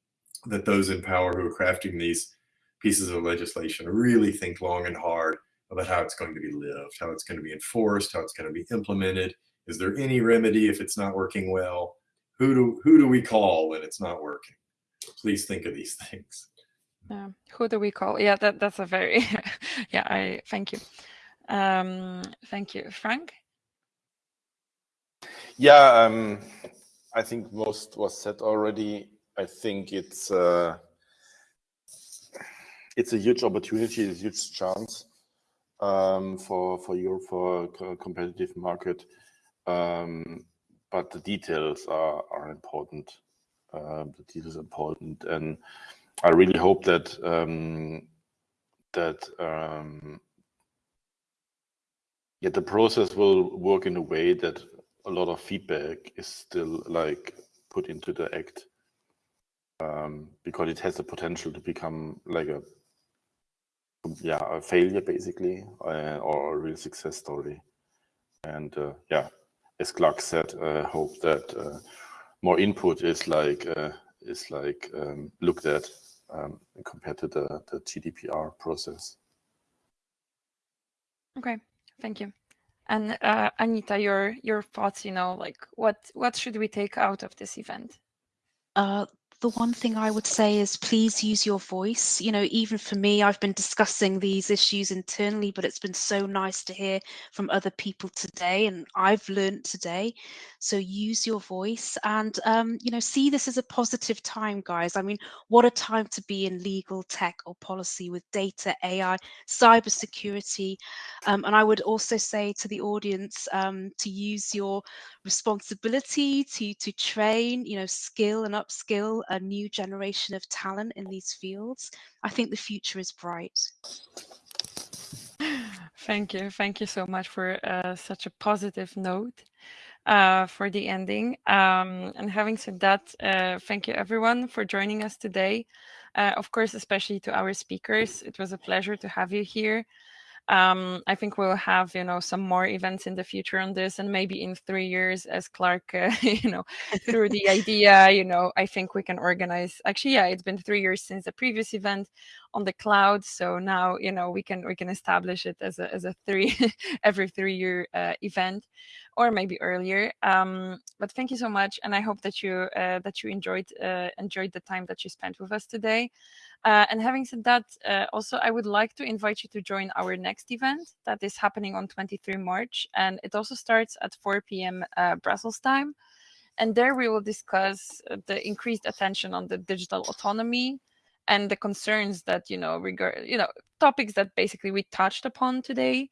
[SPEAKER 3] that those in power who are crafting these pieces of legislation really think long and hard about how it's going to be lived, how it's going to be enforced, how it's going to be implemented. Is there any remedy if it's not working well? Who do who do we call when it's not working? Please think of these [laughs] things.
[SPEAKER 1] Yeah. Who do we call? Yeah, that that's a very [laughs] yeah. I thank you. Um, thank you, Frank.
[SPEAKER 6] Yeah, um, I think most was said already. I think it's uh, it's a huge opportunity, a huge chance um, for for Europe for a competitive market, um, but the details are are important. Uh, the details are important, and I really hope that um, that um, yeah, the process will work in a way that a lot of feedback is still like put into the act um, because it has the potential to become like a yeah, a failure basically, uh, or a real success story. And uh, yeah, as Clark said, I uh, hope that uh, more input is like uh, is like um, looked at um, compared to the, the GDPR process.
[SPEAKER 1] Okay, thank you. And uh, Anita, your your thoughts, you know, like what what should we take out of this event?
[SPEAKER 5] The one thing I would say is please use your voice. You know, even for me, I've been discussing these issues internally, but it's been so nice to hear from other people today, and I've learned today. So use your voice and, um, you know, see this as a positive time, guys. I mean, what a time to be in legal tech or policy with data, AI, cybersecurity. Um, and I would also say to the audience um, to use your responsibility to to train you know skill and upskill a new generation of talent in these fields i think the future is bright.
[SPEAKER 1] Thank you. Thank you so much for uh, such a positive note uh, for the ending. Um, and having said that uh, thank you everyone for joining us today. Uh, of course especially to our speakers it was a pleasure to have you here um, I think we'll have you know some more events in the future on this, and maybe in three years, as Clark, uh, [laughs] you know, threw the [laughs] idea, you know, I think we can organize. Actually, yeah, it's been three years since the previous event on the cloud. So now you know we can we can establish it as a as a three [laughs] every three year uh, event, or maybe earlier. Um, but thank you so much, and I hope that you uh, that you enjoyed uh, enjoyed the time that you spent with us today. Uh, and having said that, uh, also I would like to invite you to join our next event that is happening on 23 March, and it also starts at 4 p.m. Uh, Brussels time. And there we will discuss the increased attention on the digital autonomy and the concerns that you know regard you know topics that basically we touched upon today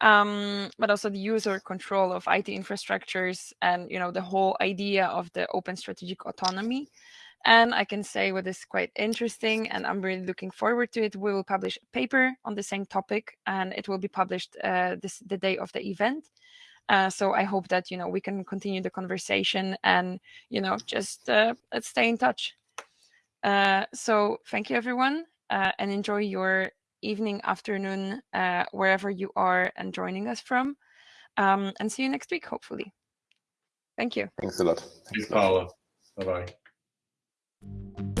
[SPEAKER 1] um, but also the user control of IT infrastructures and you know the whole idea of the open strategic autonomy. And I can say what is quite interesting, and I'm really looking forward to it. We will publish a paper on the same topic, and it will be published uh, this the day of the event. Uh, so I hope that you know we can continue the conversation and you know just uh, let's stay in touch. Uh, so thank you everyone, uh, and enjoy your evening, afternoon, uh, wherever you are and joining us from. Um, and see you next week, hopefully. Thank you.
[SPEAKER 6] Thanks a lot.
[SPEAKER 3] Thanks, Paula. Bye bye.